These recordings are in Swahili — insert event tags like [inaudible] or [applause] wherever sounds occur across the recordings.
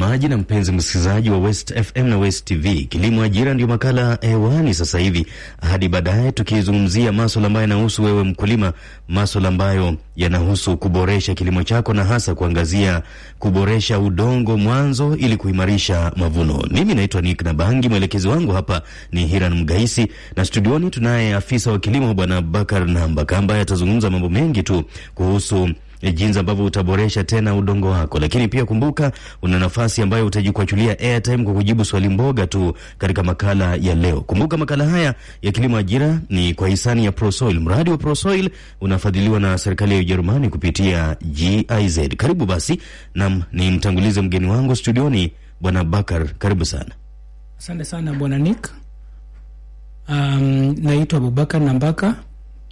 mtazamaji na mpenzi msikilizaji wa West FM na West TV. Kilimo Ajira ndio makala hewani sasa hivi hadi baadaye, tukizungumzia maswala ambayo yanahusu wewe mkulima, maswala ambayo yanahusu kuboresha kilimo chako na hasa kuangazia kuboresha udongo mwanzo ili kuimarisha mavuno. Mimi naitwa Nick Nabangi, mwelekezi wangu hapa ni Hiran Mgaisi, na studioni tunaye afisa wa kilimo Bwana Bakar Nambaka ambaye atazungumza mambo mengi tu kuhusu jinsi ambavyo utaboresha tena udongo wako, lakini pia kumbuka, una nafasi ambayo utajikwachulia airtime kwa kujibu swali mboga tu katika makala ya leo. Kumbuka makala haya ya kilimo ajira ni kwa hisani ya Prosoil. Mradi wa Prosoil unafadhiliwa na serikali ya Ujerumani kupitia GIZ. Karibu basi, nam ni mtangulize mgeni wangu studioni, Bwana Bakar, karibu sana. Asante sana Bwana Nick. Um, naitwa Abubakar Nambaka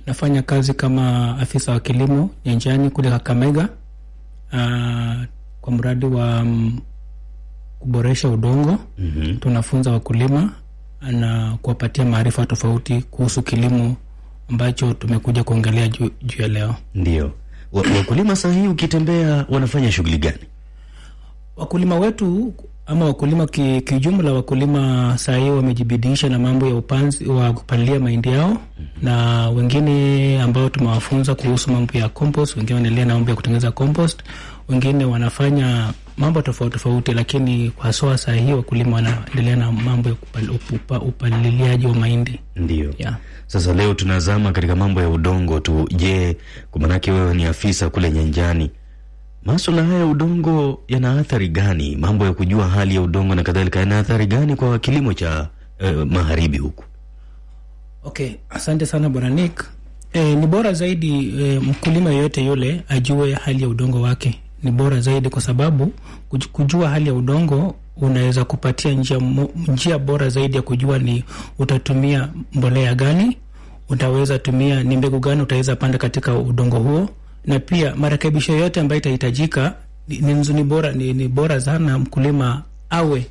nafanya kazi kama afisa wa kilimo nyanjani kule Kakamega, uh, kwa mradi wa um, kuboresha udongo. mm -hmm. Tunafunza wakulima na kuwapatia maarifa tofauti kuhusu kilimo ambacho tumekuja kuongelea juu ju ya leo. Ndio wakulima saa hii ukitembea wanafanya shughuli gani? Wakulima wetu ama wakulima kijumla, wakulima saa hii wamejibidiisha na mambo ya upanzi wa kupalilia mahindi yao, -hmm. na wengine ambao tumewafunza kuhusu mambo ya compost, wengine wanaendelea na mambo ya kutengeneza compost, wengine wanafanya mambo tofauti tofauti, lakini kwa soa saa hii wakulima wanaendelea na mambo ya upa, upaliliaji wa mahindi. Ndio yeah. Sasa leo tunazama katika mambo ya udongo tu. Je, kwa maanake wewe ni afisa kule nyanjani maswala haya ya udongo yana athari gani? Mambo ya kujua hali ya udongo na kadhalika yana athari gani kwa kilimo cha eh, magharibi huku? Okay, asante sana bwana Nick. E, ni bora zaidi e, mkulima yeyote yule ajue hali ya udongo wake. Ni bora zaidi kwa sababu kujua hali ya udongo unaweza kupatia njia, njia bora zaidi ya kujua ni utatumia mbolea gani, utaweza tumia ni mbegu gani utaweza panda katika udongo huo na pia marekebisho yote ambayo itahitajika ni, ni bora ni, ni bora sana mkulima awe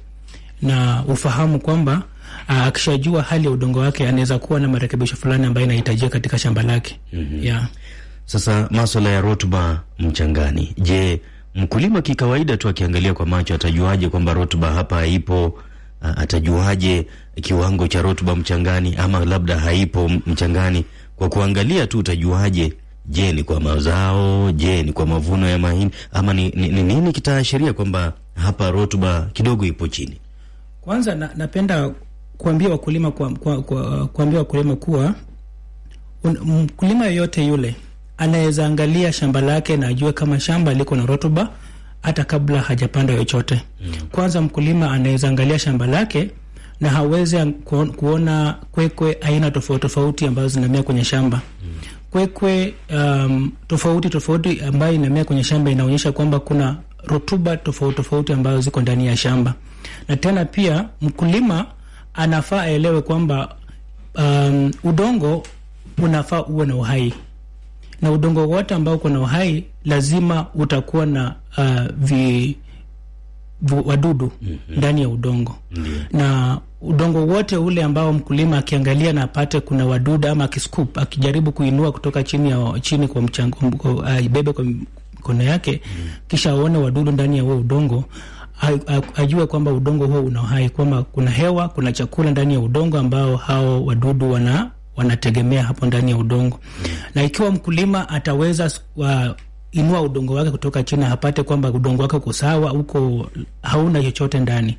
na ufahamu kwamba akishajua hali ya udongo wake anaweza kuwa na marekebisho fulani ambayo inahitajika katika shamba lake. mm -hmm. yeah. Sasa maswala ya rutuba mchangani, je, mkulima kikawaida tu akiangalia kwa macho atajuaje kwamba rutuba hapa haipo? Atajuaje kiwango cha rutuba mchangani, ama labda haipo mchangani? Kwa kuangalia tu utajuaje Je, ni kwa mazao? Je, ni kwa mavuno ya mahindi ama ni ni, ni, nini kitaashiria kwamba hapa rutuba kidogo ipo chini? Kwanza na, napenda kuambia wakulima kwa, kwa, kwa, kuambia wakulima kuwa un, mkulima yoyote yule anaweza angalia shamba lake na ajue kama shamba liko na rutuba hata kabla hajapanda chochote. Mm. Kwanza mkulima anaweza angalia shamba lake na hawezi kuona kwekwe aina tofauti tofauti ambazo zinamea kwenye shamba. Mm. Kwekwe um, tofauti tofauti ambayo inamea kwenye shamba inaonyesha kwamba kuna rutuba tofauti tofauti ambazo ziko ndani ya shamba, na tena pia mkulima anafaa aelewe kwamba um, udongo unafaa uwe na uhai, na udongo wote ambao uko na uhai lazima utakuwa na uh, vi wadudu mm -hmm. ndani ya udongo mm -hmm. na udongo wote ule ambao mkulima akiangalia na apate kuna wadudu ama akiscoop akijaribu kuinua kutoka chini ya chini kwa mchango ibebe kwa mikono yake mm kisha aone wadudu ndani ya huo udongo ajue kwamba udongo huo una uhai, kwamba kuna hewa, kuna chakula ndani ya udongo ambao hao wadudu wana wanategemea hapo ndani ya udongo. Mm na ikiwa mkulima ataweza uh, inua udongo wake kutoka chini hapate kwamba udongo wake uko sawa, uko hauna chochote ndani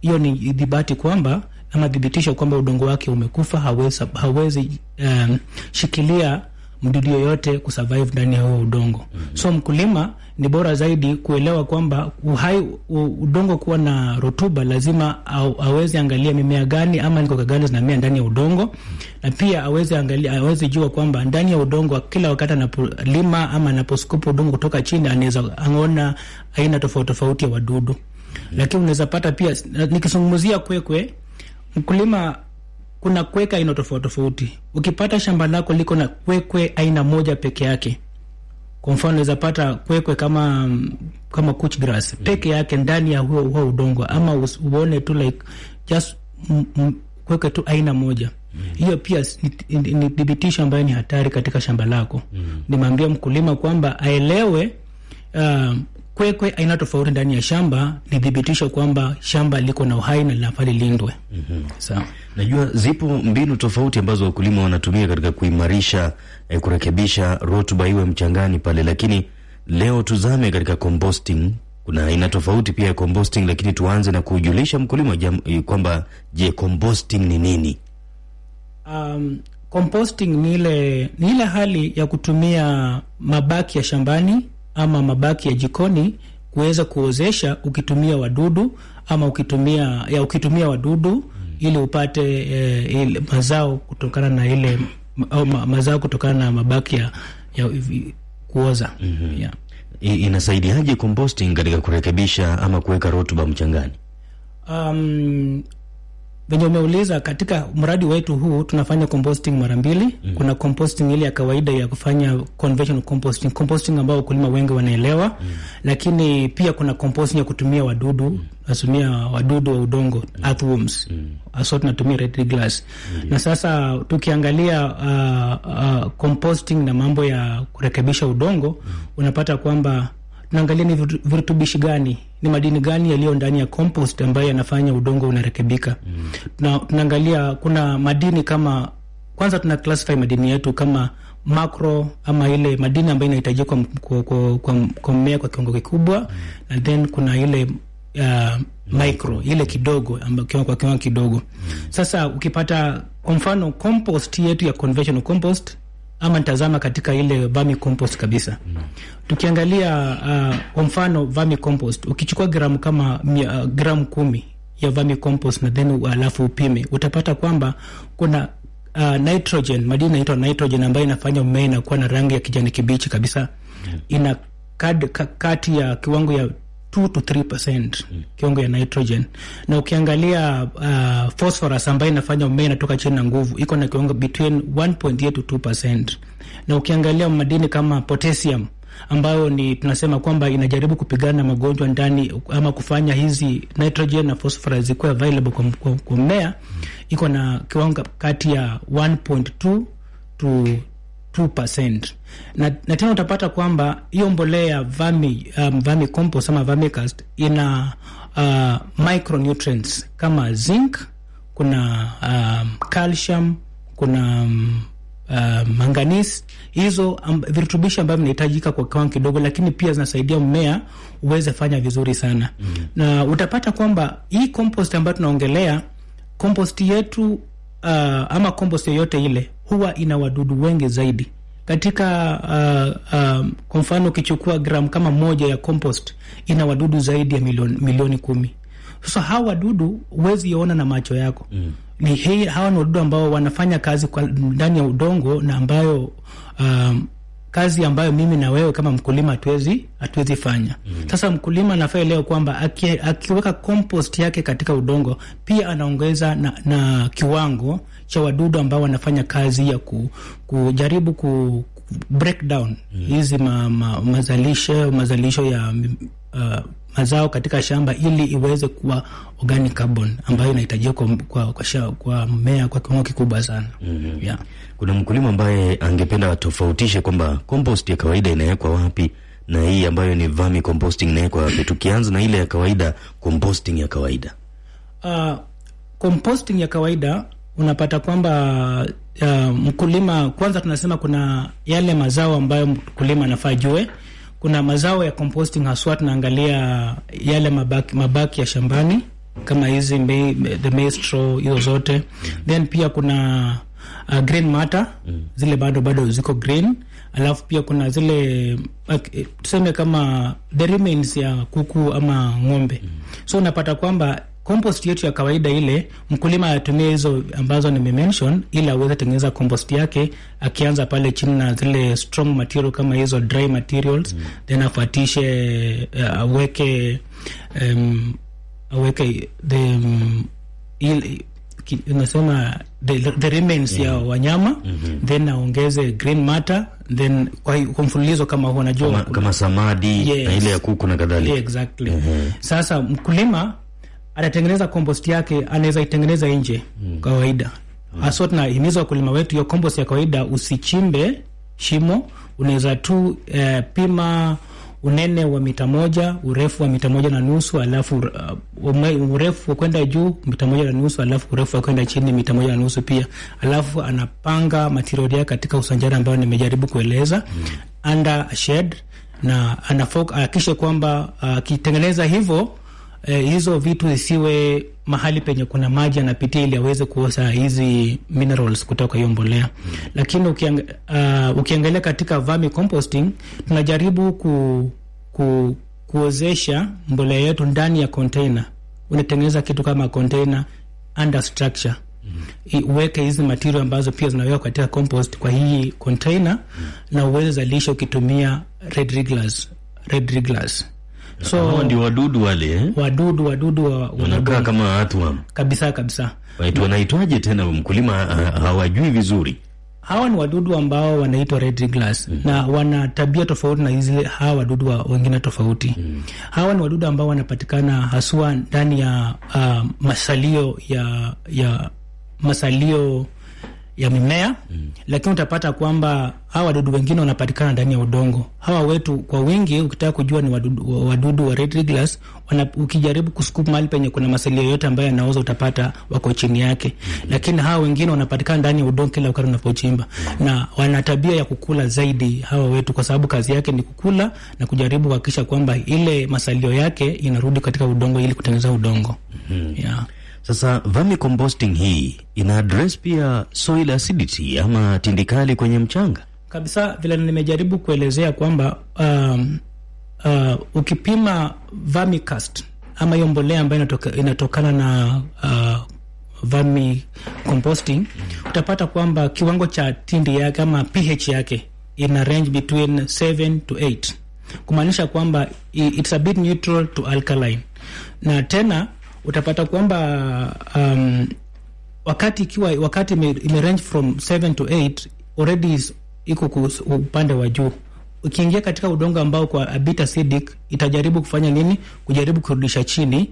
hiyo, ni dhibati kwamba ama dhibitisho kwamba udongo wake umekufa, hawezi, hawezi um, shikilia mdudu yoyote kusurvive ndani ya huo udongo mm -hmm. So mkulima ni bora zaidi kuelewa kwamba uhai udongo kuwa na rutuba, lazima aweze angalia mimea gani ama nikoka gani zinamea ndani ya udongo mm -hmm. na pia aweze angalia, aweze jua kwamba ndani ya udongo kila wakati anapolima ama anaposkupa udongo kutoka chini anaweza ang'ona aina tofauti tofauti ya wadudu. Lakini unaweza pata pia, nikizungumzia kwekwe, mkulima kuna kweka aina tofauti tofauti. Ukipata shamba lako liko na kwekwe aina moja peke yake, kwa mfano unaweza pata kwekwe kama kama couch grass peke yake ndani ya huo, huo udongo, ama uone tu like just kwekwe tu aina moja hiyo mm. pia ni thibitisho ambayo ni hatari katika shamba lako mm. Nimeambia mkulima kwamba aelewe uh, kwekwe aina tofauti ndani ya shamba ni thibitisho kwamba shamba liko na uhai na linafaa lilindwe. mm-hmm. Sawa. Najua zipo mbinu tofauti ambazo wakulima wanatumia katika kuimarisha eh, kurekebisha rutuba iwe mchangani pale, lakini leo tuzame katika composting. Kuna aina tofauti pia ya composting, lakini tuanze na kujulisha mkulima kwamba je, composting ni nini? Um, composting ni ile ni ile hali ya kutumia mabaki ya shambani ama mabaki ya jikoni kuweza kuozesha ukitumia wadudu ama ukitumia ya ukitumia wadudu mm. ili upate eh, ili mazao kutokana na ile ma, mazao kutokana na mabaki ya, ya kuoza mm -hmm. yeah. Inasaidiaje composting katika kurekebisha ama kuweka rutuba mchangani? Um, venye umeuliza katika mradi wetu huu tunafanya composting mara mbili. mm. Kuna composting ile ya kawaida ya kufanya conventional composting, composting ambao wakulima wengi wanaelewa. mm. Lakini pia kuna composting ya kutumia wadudu, natumia wadudu wa udongo earthworms, hasa tunatumia red glass. Na sasa tukiangalia uh, uh, composting na mambo ya kurekebisha udongo, mm. unapata kwamba tunaangalia ni virutubishi gani ni madini gani yaliyo ndani ya compost ambayo yanafanya udongo unarekebika. mm. Na tunaangalia kuna madini kama kwanza tuna classify madini yetu kama macro ama ile madini ambayo inahitajika kwa, kwa, kwa, kwa, kwa mmea kwa kiwango kikubwa mm. and then kuna ile uh, micro ile kidogo ambayo kwa kiwango kidogo mm. Sasa ukipata kwa mfano compost yetu ya conventional compost ama nitazama katika ile vermi compost kabisa mm. Tukiangalia uh, kwa mfano vermi compost ukichukua gramu kama mia, uh, gramu kumi ya vermi compost na then alafu upime utapata kwamba kuna uh, nitrogen madini inaitwa nitrogen ambayo inafanya mmea inakuwa na rangi ya kijani kibichi kabisa mm. ina kad, ka, kati ya kiwango ya 2 to 3% mm. kiwango ya nitrogen na ukiangalia uh, phosphorus ambayo inafanya mmea inatoka chini na nguvu iko na kiwango between 1.8 to 2%, na ukiangalia madini kama potassium ambayo ni tunasema kwamba inajaribu kupigana na magonjwa ndani ama kufanya hizi nitrogen na phosphorus zikuwe available kwa, kwa, kwa mmea iko na kiwango kati ya 1.2 to 2%. Na, na tena utapata kwamba hiyo mbolea vermi, um, vermi compost ama vermicast ina uh, micronutrients kama zinc, kuna um, calcium, kuna um, uh, manganese hizo um, virutubishi ambavyo vinahitajika kwa kiwango kidogo, lakini pia zinasaidia mmea uweze fanya vizuri sana mm. na utapata kwamba hii compost ambayo tunaongelea compost yetu uh, ama compost yoyote ile huwa ina wadudu wengi zaidi katika uh, uh, kwa mfano ukichukua gramu kama moja ya compost ina wadudu zaidi ya milioni, milioni kumi. Sasa hawa wadudu huwezi ona na macho yako mm. Ni hii, hawa ni wadudu ambao wanafanya kazi kwa ndani ya udongo na ambayo um, kazi ambayo mimi na wewe kama mkulima hatuwezi hatuwezi fanya mm. Sasa mkulima anafaa leo kwamba aki, akiweka compost yake katika udongo pia anaongeza na, na kiwango cha wadudu ambao wanafanya kazi ya ku, kujaribu ku break down hizi ma, ma, mazalisho mazalisho ya uh, mazao katika shamba ili iweze kuwa organic carbon ambayo inahitajika kwa, kwa, kwa, kwa mmea kwa kiwango kikubwa sana mm-hmm. yeah. Kuna mkulima ambaye angependa atofautishe kwamba compost ya kawaida inawekwa wapi na hii ambayo ni vermi composting inawekwa wapi, tukianza na ile ya kawaida, composting ya kawaida. Uh, composting ya kawaida unapata kwamba uh, mkulima kwanza, tunasema kuna yale mazao ambayo mkulima anafaa jue. Kuna mazao ya composting haswa, tunaangalia yale mabaki, mabaki ya shambani kama hizi the maize straw hizo zote, then pia kuna uh, green matter zile bado bado ziko green, alafu pia kuna zile uh, tuseme kama the remains ya kuku ama ng'ombe. So unapata kwamba compost yetu ya kawaida ile mkulima atumie hizo ambazo nimemention ili aweze tengeneza compost yake akianza pale chini na zile strong material kama hizo dry materials mm. then afuatishe uh, aweke um, aweke the um, ili, unasema the, the remains yeah. ya wanyama mm-hmm. then aongeze green matter then kwa, mfululizo kama huo najua Kama, kama samadi Yes. na ile ya kuku na kadhalika. Yeah, exactly. mm -hmm. Sasa mkulima atatengeneza compost yake, anaweza itengeneza nje mm. kawaida. mm. Haswa tunahimiza wakulima wetu, hiyo compost ya kawaida usichimbe shimo, unaweza tu eh, pima unene wa mita moja, urefu wa mita moja na nusu, alafu uh, urefu wa kwenda juu mita moja na nusu, alafu urefu wa kwenda chini mita moja na nusu pia. Alafu anapanga material yake katika usanjari ambayo nimejaribu kueleza mm. under shed na anahakikisha kwamba akitengeneza uh, hivyo eh, hizo vitu zisiwe mahali penye kuna maji anapitia ili aweze kuosa hizi minerals kutoka hiyo mbolea mm. Lakini ukiang, uh, ukiangalia katika vermi composting tunajaribu ku, ku, kuozesha mbolea yetu ndani ya container. Unatengeneza kitu kama container under structure mm. Uweke hizi material ambazo pia zinawekwa katika compost kwa hii container mm. na uweze zalisha ukitumia red wrigglers, red wrigglers So hawa ndio wadudu wale eh? Wadudu wadudu wa, wanakaa kama watu kabisa kabisa. Wanaitwaje tena? Mkulima hawajui vizuri. Hawa ni wadudu ambao wanaitwa red wrigglers mm -hmm. na wana tabia tofauti na hizi hawa wadudu wa wengine tofauti mm -hmm. Hawa ni wadudu ambao wanapatikana haswa ndani ya uh, masalio ya ya masalio ya mimea mm. Lakini utapata kwamba hawa wadudu wengine wanapatikana ndani ya udongo. Hawa wetu kwa wingi, ukitaka kujua ni wadudu, wadudu wa red wana ukijaribu kuscoop mahali penye kuna masalia yote ambayo yanaoza utapata wako chini yake mm. Lakini hawa wengine wanapatikana ndani ya udongo kila wakati unapochimba mm. Na wana tabia ya kukula zaidi hawa wetu, kwa sababu kazi yake ni kukula na kujaribu kuhakikisha kwamba ile masalio yake inarudi katika udongo ili kutengeneza udongo mm -hmm. yeah. Sasa vermicomposting hii ina address pia soil acidity ama tindikali kwenye mchanga kabisa. Vile nimejaribu kuelezea kwamba um, uh, ukipima vermicast ama hiyo mbolea ambayo inatoka, inatokana na uh, vermicomposting mm. utapata kwamba kiwango cha tindi yake ama pH yake ina range between 7 to 8 kumaanisha kwamba it's a bit neutral to alkaline na tena utapata kwamba um, wakati ikiwa wakati ime range from 7 to 8 already iko upande wa juu. Ukiingia katika udongo ambao kwa a bit acidic, itajaribu kufanya nini? Kujaribu kurudisha chini,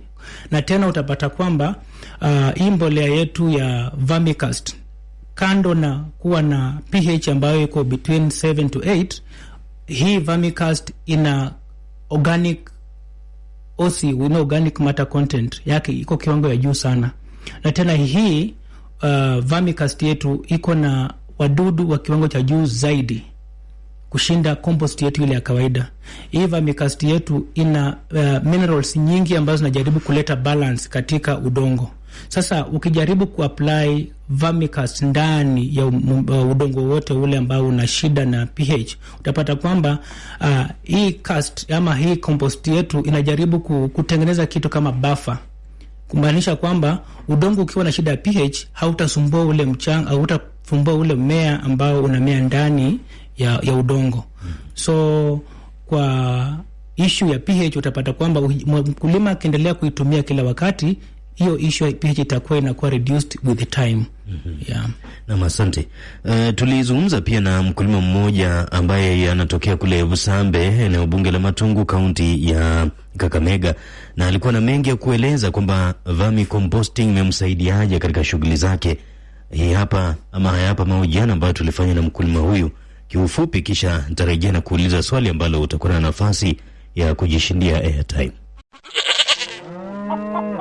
na tena utapata kwamba uh, hii mbolea yetu ya vermicast kando na kuwa na pH ambayo iko between 7 to 8, hii vermicast ina organic OC wino organic matter content yake iko kiwango ya juu sana, na tena hii uh, vermicast yetu iko na wadudu wa kiwango cha juu zaidi kushinda compost yetu ile ya kawaida. Hii vermicast yetu ina uh, minerals nyingi ambazo zinajaribu kuleta balance katika udongo. Sasa ukijaribu kuapply vermicast ndani ya uh, udongo wote ule ambao una shida na pH, utapata kwamba uh, hii cast ama hii compost yetu inajaribu kutengeneza kitu kama buffer, kumaanisha kwamba udongo ukiwa na shida ya pH hautasumbua ule mchanga, hautasumbua ule mmea ambao unamea ndani ya, ya udongo. So kwa ishu ya pH utapata kwamba mkulima akiendelea kuitumia kila wakati hiyo issue ya pH itakuwa inakuwa reduced with the time. mm -hmm. Yeah. Nam, asante. Uh, tulizungumza pia na mkulima mmoja ambaye anatokea kule Busambe, eneo bunge la Matungu, kaunti ya Kakamega, na alikuwa na mengi ya kueleza kwamba vermicomposting imemsaidiaje katika shughuli zake. Hii hapa ama haya hapa mahojiano ambayo tulifanya na mkulima huyu kiufupi, kisha nitarejea na kuuliza swali ambalo utakuwa na nafasi ya kujishindia airtime. [laughs]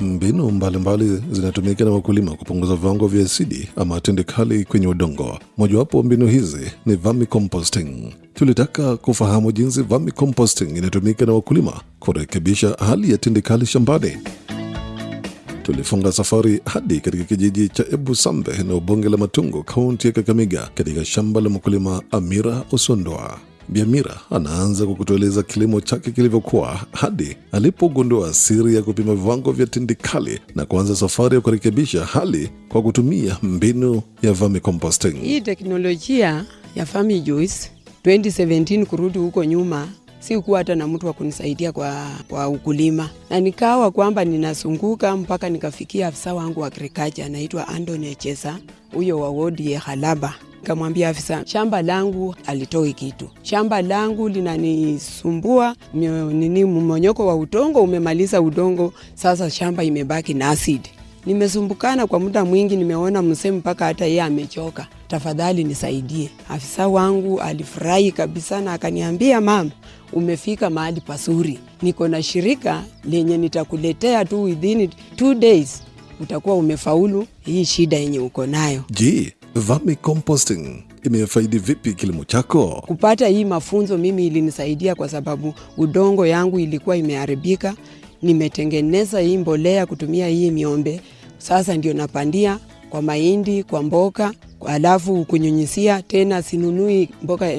Mbinu mbalimbali zinatumika na wakulima kupunguza viwango vya asidi ama tindikali kwenye udongo. Mojawapo mbinu hizi ni vermicomposting. Tulitaka kufahamu jinsi vermicomposting inatumika na wakulima kurekebisha hali ya tindikali shambani. Tulifunga safari hadi katika kijiji cha ebu sambe na bunge la Matungu, kaunti ya Kakamega, katika shamba la mkulima Amira Osondoa. Biamira anaanza kwa kutueleza kilimo chake kilivyokuwa hadi alipogundua siri ya kupima viwango vya tindikali na kuanza safari ya kurekebisha hali kwa kutumia mbinu ya vermicomposting. Hii teknolojia ya Vermijuice 2017 kurudi huko nyuma sikuwa hata na mtu wa kunisaidia kwa, kwa ukulima, na nikawa kwamba ninazunguka mpaka nikafikia afisa wangu wa agriculture anaitwa Anthony Chesa, huyo wa wodi ya Halaba. Nikamwambia afisa, shamba langu alitoi kitu, shamba langu linanisumbua nini, mmonyoko wa udongo umemaliza udongo, sasa shamba imebaki na asidi nimesumbukana kwa muda mwingi, nimeona msee mpaka hata yeye amechoka, tafadhali nisaidie. Afisa wangu alifurahi kabisa na akaniambia, mama, umefika mahali pazuri, niko na shirika lenye nitakuletea tu within two days. Utakuwa umefaulu hii shida yenye uko nayo. Je, vermicomposting imefaidi vipi kilimo chako? Kupata hii mafunzo mimi ilinisaidia kwa sababu udongo yangu ilikuwa imeharibika. Nimetengeneza hii mbolea kutumia hii miombe, sasa ndio napandia kwa mahindi, kwa mboka, alafu kunyunyisia tena. Sinunui mboka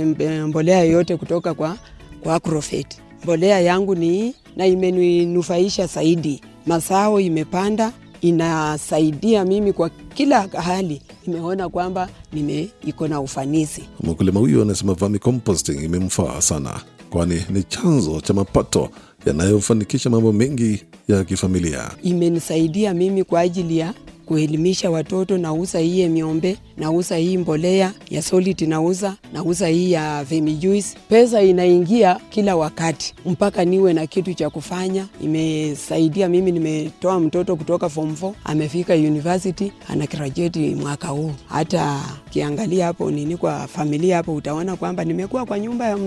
mbolea yoyote kutoka kwa, kwa Agrovet. Mbolea yangu ni hii na imeninufaisha zaidi, masao imepanda inasaidia mimi kwa kila hali, imeona kwamba nime iko na ufanisi. Mkulima huyu anasema vermicomposting imemfaa sana, kwani ni chanzo cha mapato yanayofanikisha mambo mengi ya kifamilia. Imenisaidia mimi kwa ajili ya kuelimisha watoto. Nauza hii miombe, nauza hii mbolea ya solid, nauza nauza hii ya vermijuice. Pesa inaingia kila wakati mpaka niwe na kitu cha kufanya. Imesaidia mimi, nimetoa mtoto kutoka form 4 amefika university, ana graduate mwaka huu. Hata kiangalia hapo nini kwa familia hapo, utaona kwamba nimekuwa kwa nyumba ya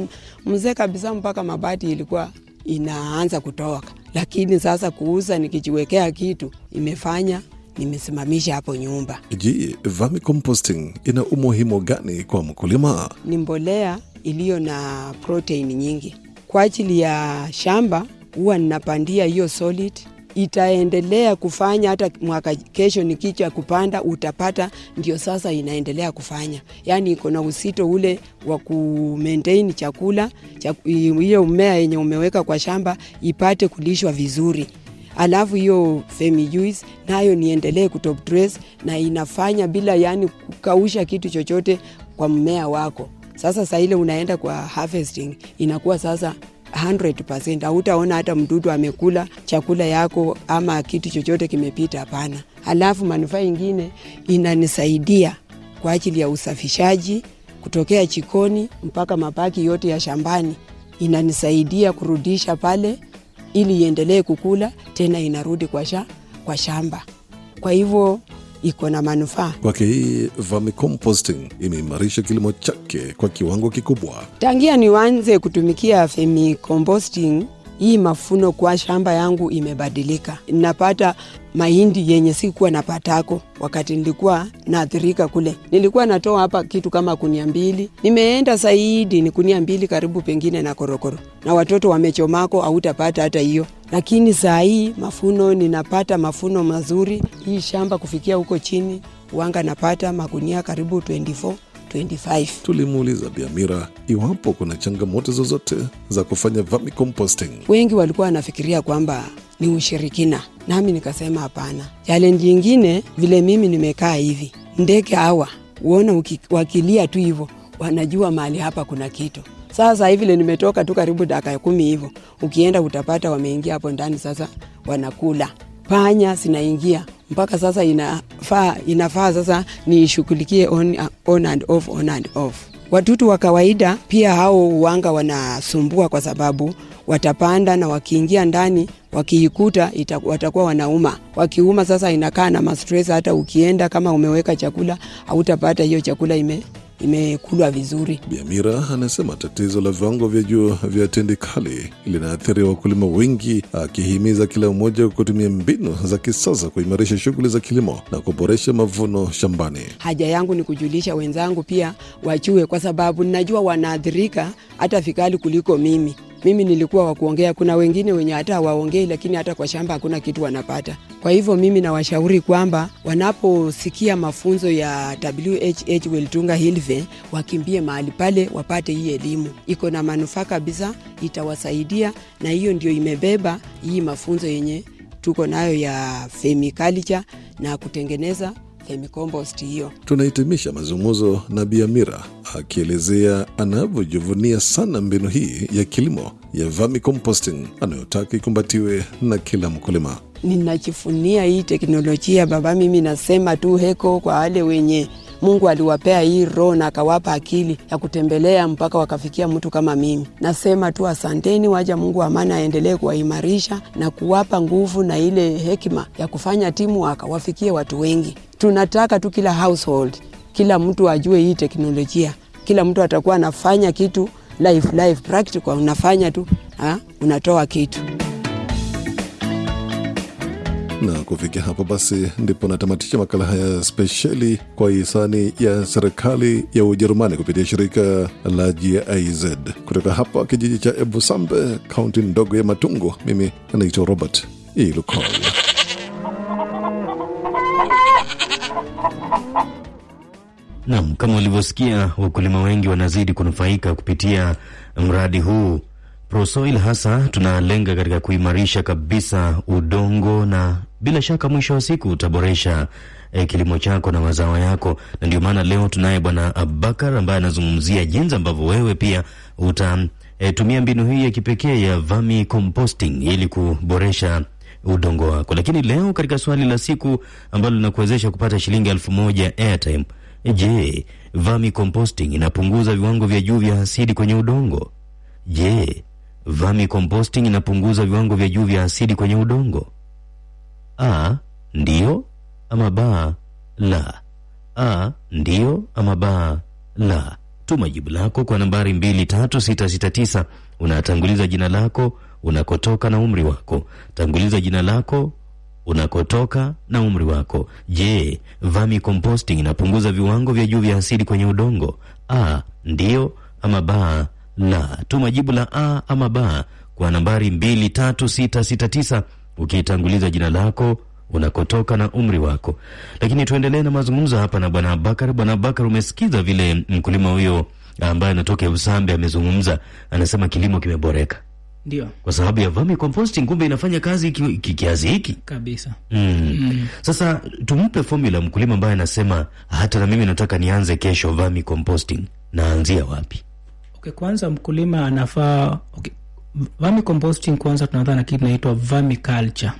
mzee kabisa, mpaka mabati ilikuwa inaanza kutoka, lakini sasa kuuza nikijiwekea kitu imefanya nimesimamisha hapo nyumba. Je, vermicomposting ina umuhimu gani kwa mkulima? Ni mbolea iliyo na protein nyingi kwa ajili ya shamba. Huwa ninapandia hiyo solid, itaendelea kufanya hata mwaka kesho nikicha kupanda utapata, ndio sasa inaendelea kufanya, yaani iko na usito ule wa ku maintain chakula hiyo mmea yenye umeweka kwa shamba ipate kulishwa vizuri alafu hiyo vermijuice nayo niendelee kutop dress na inafanya bila yani kukausha kitu chochote kwa mmea wako. Sasa saa ile unaenda kwa harvesting inakuwa sasa 100%, hautaona hata mdudu amekula chakula yako ama kitu chochote kimepita, hapana. Alafu manufaa ingine inanisaidia kwa ajili ya usafishaji kutokea jikoni mpaka mabaki yote ya shambani, inanisaidia kurudisha pale ili iendelee kukula tena, inarudi kwa, sha, kwa shamba. Kwa hivyo iko na manufaa kwake. Hii vermicomposting imeimarisha kilimo chake kwa kiwango kikubwa. Tangia nianze kutumikia vermicomposting, hii mafuno kwa shamba yangu imebadilika. Napata mahindi yenye sikuwa napatako wakati nilikuwa naathirika kule. Nilikuwa natoa hapa kitu kama kunia mbili, nimeenda zaidi ni kunia mbili karibu, pengine na korokoro, na watoto wamechomako, hautapata hata hiyo. Lakini saa hii mafuno ninapata mafuno mazuri. Hii shamba kufikia huko chini wanga napata magunia karibu 24 25. Tulimuuliza Biamira iwapo kuna changamoto zozote za kufanya vermicomposting. Wengi walikuwa wanafikiria kwamba ni ushirikina, nami nikasema hapana. Challenge nyingine vile mimi nimekaa hivi, ndege hawa uona wakilia tu hivyo wanajua mahali hapa kuna kitu. Sasa hivi vile nimetoka tu karibu dakika kumi hivyo, ukienda utapata wameingia hapo ndani, sasa wanakula panya zinaingia mpaka sasa inafaa, inafaa sasa niishughulikie on, on and off, on and off. Watutu wa kawaida pia hao uwanga wanasumbua kwa sababu watapanda na wakiingia ndani wakiikuta watakuwa wanauma. Wakiuma sasa inakaa na mastress, hata ukienda kama umeweka chakula hautapata hiyo chakula ime imekulwa vizuri. Biamira anasema tatizo la viwango vya juu vya tindikali linaathiri wakulima wengi, akihimiza kila mmoja kutumia mbinu za kisasa kuimarisha shughuli za kilimo na kuboresha mavuno shambani. Haja yangu ni kujulisha wenzangu pia wachue, kwa sababu ninajua wanaathirika hata vikali kuliko mimi. Mimi nilikuwa wa kuongea, kuna wengine wenye hata hawaongei, lakini hata kwa shamba hakuna kitu wanapata. Kwa hivyo mimi nawashauri kwamba wanaposikia mafunzo ya WHH Weltunga Hilve wakimbie mahali pale wapate hii elimu, iko na manufaa kabisa, itawasaidia na hiyo ndio imebeba hii mafunzo yenye tuko nayo ya vermiculture na kutengeneza vermicompost hiyo. Tunahitimisha mazungumzo na Biamira akielezea anavyojivunia sana mbinu hii ya kilimo ya vermicomposting anayotaka ikumbatiwe na kila mkulima. Ninajivunia hii teknolojia baba, mimi nasema tu heko kwa wale wenye Mungu aliwapea hii roho na akawapa akili ya kutembelea mpaka wakafikia mtu kama mimi. Nasema tu asanteni, waja Mungu amani aendelee kuwaimarisha na kuwapa nguvu na ile hekima ya kufanya timu waka wafikie watu wengi. Tunataka tu kila household, kila mtu ajue hii teknolojia, kila mtu atakuwa anafanya kitu life life practical, unafanya tu ha? unatoa kitu na kufikia hapo basi ndipo natamatisha makala haya spesheli kwa hisani ya serikali ya Ujerumani kupitia shirika la GIZ kutoka hapa kijiji cha Ebusambe, kaunti ndogo ya Matungo. Mimi anaitwa Robert Ilukol. nam kama ulivyosikia, wakulima wengi wanazidi kunufaika kupitia mradi huu Prosoil. Hasa tunalenga katika kuimarisha kabisa udongo, na bila shaka mwisho wa siku utaboresha eh, kilimo chako na mazao yako, na ndio maana leo tunaye Bwana Abubakar ambaye anazungumzia jinsi ambavyo wewe pia utatumia eh, mbinu hii ya kipekee ya vermi composting ili kuboresha udongo wako. Lakini leo katika swali la siku ambalo linakuwezesha kupata shilingi elfu moja airtime Je, vermi composting inapunguza viwango vya juu vya asidi kwenye udongo? Je, vermi composting inapunguza viwango vya juu vya asidi kwenye udongo? A, ndio ama ba, la. A, ndio ama ba, la. Tuma jibu lako kwa nambari 23669. Unatanguliza jina lako, unakotoka na umri wako. Tanguliza jina lako unakotoka na umri wako. Je, vami composting inapunguza viwango vya juu vya asidi kwenye udongo? A, ndio ama ba, la. Tuma jibu la a ama ba kwa nambari 23669 ukitanguliza jina lako, unakotoka na umri wako. Lakini tuendelee na mazungumzo hapa na bwana Abakar. Bwana Abakar, umesikiza vile mkulima huyo ambaye anatoka Usambe amezungumza, anasema kilimo kimeboreka ndio kwa sababu ya vermi composting. Kumbe inafanya kazi ki, ki, kiasi hiki kabisa. mm. Mm. Sasa tumpe formula mkulima ambaye anasema hata na mimi nataka nianze kesho vermi composting, naanzia wapi? Okay, kwanza mkulima anafaa okay. Vermi composting kwanza tunaanza na kitu inaitwa vermiculture.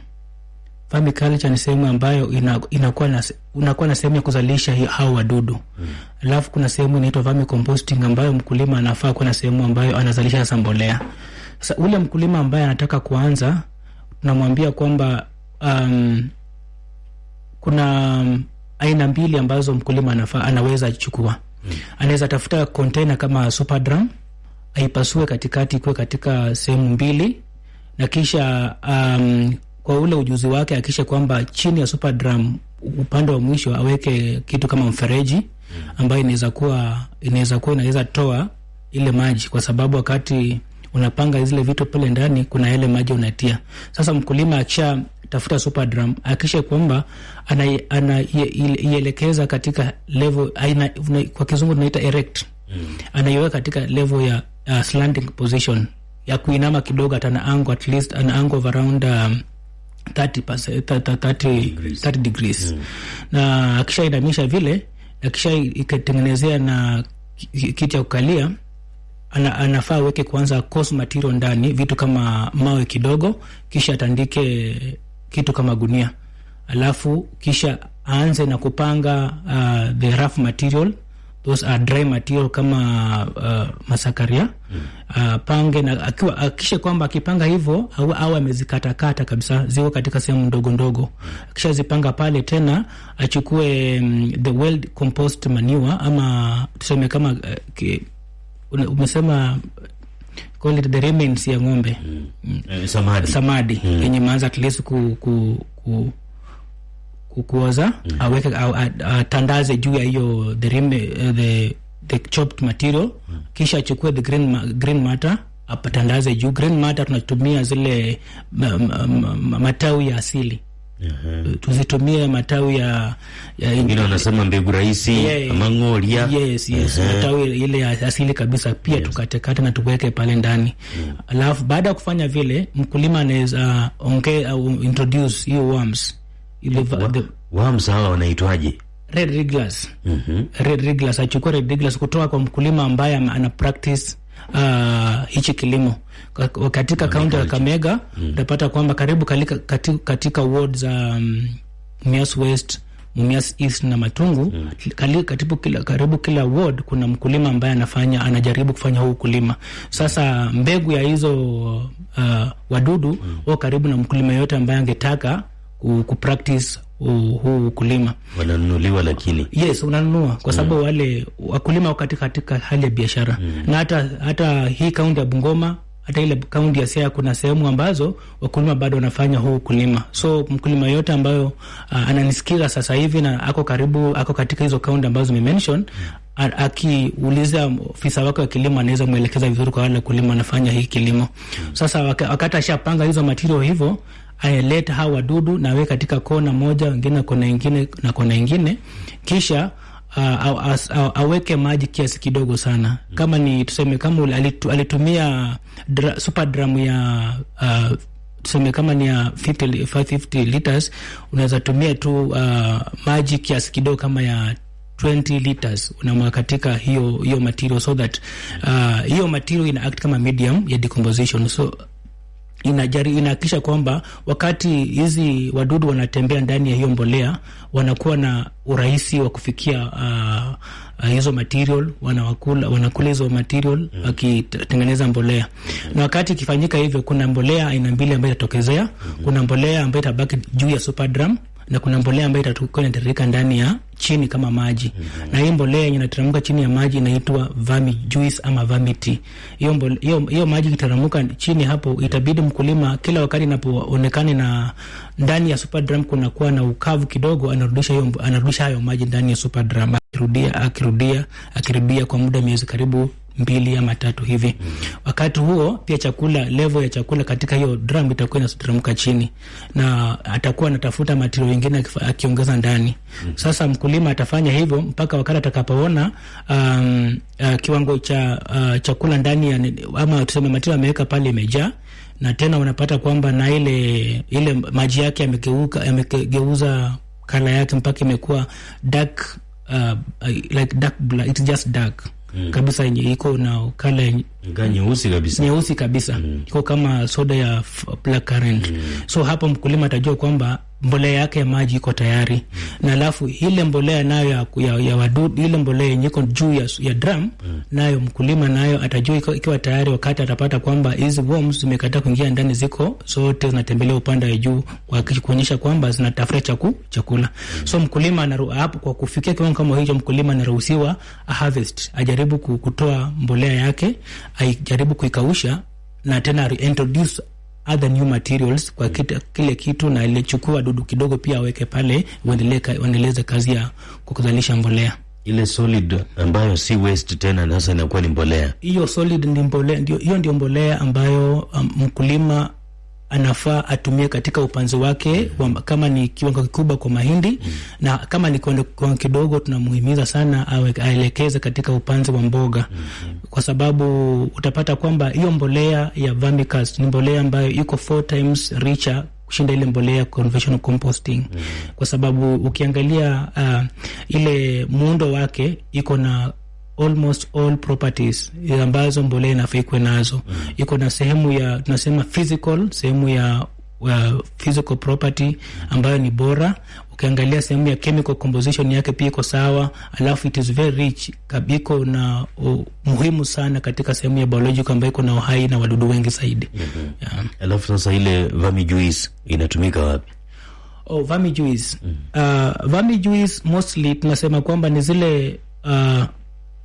Vermiculture ni sehemu ambayo ina, inakuwa na unakuwa na sehemu ya kuzalisha hao wadudu mm. Alafu kuna sehemu inaitwa vermicomposting ambayo mkulima anafaa kuwa na sehemu ambayo anazalisha sasa mbolea sasa ule mkulima ambaye anataka kuanza, tunamwambia kwamba um, kuna um, aina mbili ambazo mkulima anafaa anaweza chukua hmm. Anaweza tafuta container kama super drum, aipasue katikati, ikuwe katika sehemu mbili, na kisha um, kwa ule ujuzi wake akisha kwamba chini ya super drum upande wa mwisho aweke kitu kama mfereji ambayo inaweza kuwa inaweza kuwa inaweza toa ile maji, kwa sababu wakati unapanga zile vitu pale ndani, kuna yale maji unatia. Sasa mkulima akisha tafuta super drum, akisha kwamba anaielekeza katika level aina, kwa kizungu tunaita erect mm. anaiweka katika level ya uh, slanting position ya kuinama kidogo, at an angle at least an angle of around um, 30 30 30 degrees mm. na akishainamisha vile, akisha ikatengenezea na kiti ya kukalia ana, anafaa aweke kwanza coarse material ndani, vitu kama mawe kidogo, kisha atandike kitu kama gunia, alafu kisha aanze na kupanga uh, the rough material. Those are dry material kama uh, masakaria. Mm. uh, pange na akiwa akisha kwamba akipanga hivyo au, au amezikatakata kabisa ziko katika sehemu ndogo ndogo, akishazipanga pale tena achukue um, the well compost manure ama tuseme kama uh, ki, umesema call it the remains ya ng'ombe mm. Mm. samadi, samadi. Mm. yenye maanza at least ku, ku, ku, kukuoza mm. aweke atandaze juu ya hiyo the, uh, the, the chopped material mm. kisha achukue the green, green matter apatandaze juu. Green matter tunatumia zile matawi ya asili Uh-huh. Tuzitumie matawi ya ya ingine wanasema mbegu rahisi yeah, ama ng'oria. Yes, yes. Uh-huh. Matawi ile ya asili kabisa pia yes. Tukatekate na tuweke pale ndani mm. Alafu baada ya kufanya vile mkulima anaweza onge au uh, introduce hiyo worms ile the... worms hawa wanaitwaje? Red Regulars. Mhm. Red wrigglers achukua Red wrigglers kutoka kwa mkulima ambaye ana practice uh, hichi kilimo katika kaunti ya kamega utapata mm. kwamba karibu kalika, katika, katika ward za um, Mias West Mumias East na Matungu kali- katibu kila, karibu kila ward kuna mkulima ambaye anafanya anajaribu kufanya huu ukulima. Sasa mbegu ya hizo uh, wadudu huwa karibu na mkulima yote ambaye angetaka ku, ku practice huu ukulima. wananunuliwa lakini Yes, unanunua kwa sababu wale wakulima wako katika katika hali ya biashara mm. na hata hata hii kaunti ya Bungoma hata ile kaunti ya Siaya kuna sehemu ambazo wakulima bado wanafanya huu ukulima. So mkulima yote ambayo uh, ananisikiza sasa hivi na ako karibu ako katika hizo kaunti ambazo nimemention a- akiuliza ofisa wake wa kilimo anaweza mwelekeza vizuri kwa wale wakulima wanafanya hii kilimo. Sasa waka- wakati ashapanga hizo material hivyo aeleta hawa wadudu na awe katika kona moja, wengine kona ingine na kona ingine, kisha aweke maji kiasi kidogo sana, kama ni tuseme kama alitumia dra, super drum ya uh, tuseme kama ni ya 50, li- 550 liters unaweza tumia tu uh, maji kiasi kidogo kama ya 20 liters. Unamwaga katika hiyo hiyo material so that uh, hiyo material ina act kama medium ya decomposition. So inajari inahakikisha kwamba wakati hizi wadudu wanatembea ndani ya hiyo mbolea wanakuwa na urahisi wa kufikia uh, uh, hizo material wanawakula, wanakula hizo material wakitengeneza mbolea mm. na wakati ikifanyika hivyo kuna mbolea aina mbili ambayo itatokezea mm. kuna mbolea ambayo itabaki juu ya super drum na kuna mbolea ambayo itakuwa inatiririka ndani ya chini kama maji mm -hmm. na hii mbolea yenye inateremka chini ya maji inaitwa vermi juice ama vermity. Hiyo hiyo hiyo maji ikiteremka chini hapo, itabidi mkulima kila wakati inapoonekana na ndani ya super drum kunakuwa na ukavu kidogo, anarudisha hiyo anarudisha hayo maji ndani ya super drum, akirudia akirudia akirudia kwa muda miezi karibu mbili ama tatu hivi. Wakati huo pia chakula, level ya chakula katika hiyo drum itakuwa inateremka chini, na atakuwa anatafuta matirio mengine akiongeza ndani. Sasa mkulima atafanya hivyo mpaka wakati atakapoona um, uh, kiwango cha uh, chakula ndani ya ama tuseme matirio ameweka pale imejaa na tena unapata kwamba na ile ile maji yake yamegeuka yamegeuza kala yake mpaka imekuwa dark uh, uh, like dark black, it's just dark kabisa yenye iko na kala nyeusi kabisa. Nyeusi kabisa. Mm. iko kama soda ya f- black currant so hapo mkulima atajua kwamba mbolea yake ya maji iko tayari mm. na alafu ile mbolea nayo ya, ya, ya wadudu ile mbolea yenye iko juu ya, ya drum nayo mkulima nayo atajua ikiwa tayari wakati atapata kwamba hizi worms zimekataa kuingia ndani ziko zote zinatembelea upande wa juu kuonyesha kwamba zinatafuta chaku, chakula mm. so mkulima anaru, hapo kwa kufikia kiwango kama hicho mkulima anaruhusiwa harvest ajaribu kutoa mbolea yake ajaribu kuikausha na tena reintroduce other new materials kwa kita, kile kitu na ilichukua dudu kidogo pia aweke pale waendeleze kazi ya kuzalisha mbolea. Ile solid ambayo si waste tena sasa inakuwa ni mbolea. Hiyo solid ndi mbolea ndio hiyo ndio mbolea ambayo um, mkulima anafaa atumie katika upanzi wake wa, kama ni kiwango kikubwa kwa mahindi mm. na kama ni kiwango kiwango kidogo tunamuhimiza sana awe, aelekeze katika upanzi wa mboga mm-hmm. kwa sababu utapata kwamba hiyo mbolea ya vermicast ni mbolea ambayo iko four times richer kushinda ile mbolea ya conventional composting mm. kwa sababu ukiangalia uh, ile muundo wake iko na almost all properties ambazo mbolea inafaa ikuwe nazo mm. iko na sehemu ya tunasema physical sehemu ya uh, physical property ambayo ni bora ukiangalia sehemu ya chemical composition yake pia iko sawa alafu it is very rich kabiko na uh, muhimu sana katika sehemu ya biological ambayo iko na uhai na wadudu wengi zaidi mm-hmm. yeah. alafu sasa ile vami juice inatumika wapi Oh, vermi juice. Uh, vermi juice mostly tunasema kwamba ni zile uh,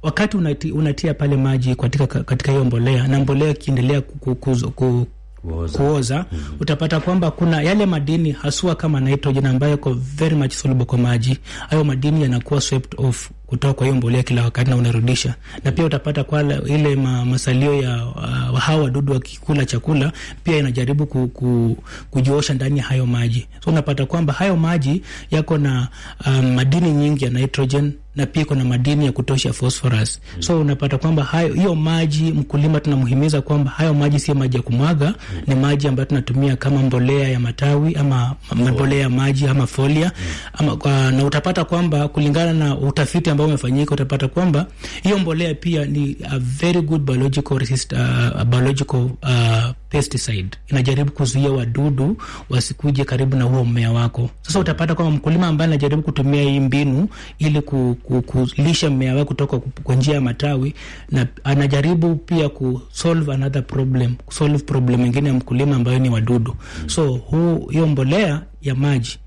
wakati unati, unatia pale maji katika katika hiyo mbolea na mbolea ikiendelea ku, ku, ku, ku, Kuoza. kuoza mm-hmm. utapata kwamba kuna yale madini haswa kama nitrogen ambayo iko very much soluble kwa maji hayo madini yanakuwa swept off kutoka kwa hiyo mbolea kila wakati na unarudisha na pia utapata kwa ile ma, masalio ya uh, hawa wadudu wakikula chakula pia inajaribu ku, ku, kujiosha ndani ya hayo maji so unapata kwamba hayo maji yako na um, madini nyingi ya nitrogen na pia kuna madini ya kutosha phosphorus mm. so unapata kwamba hayo hiyo maji mkulima tunamhimiza kwamba hayo maji sio maji ya kumwaga mm. ni maji ambayo tunatumia kama mbolea ya matawi ama mbolea ya maji ama folia mm. ama, kwa, na utapata kwamba kulingana na utafiti ambao umefanyika utapata kwamba hiyo mbolea pia ni a very good biological resist, uh, biological uh, pesticide inajaribu kuzuia wadudu wasikuje karibu na huo mmea wako. Sasa utapata kwamba mkulima ambaye anajaribu kutumia hii mbinu ili ku, ku, kulisha mmea wake kutoka kwa njia ya matawi, na anajaribu pia kusolve another problem, kusolve problem ingine ya mkulima ambayo ni wadudu. So huu hiyo mbolea ya maji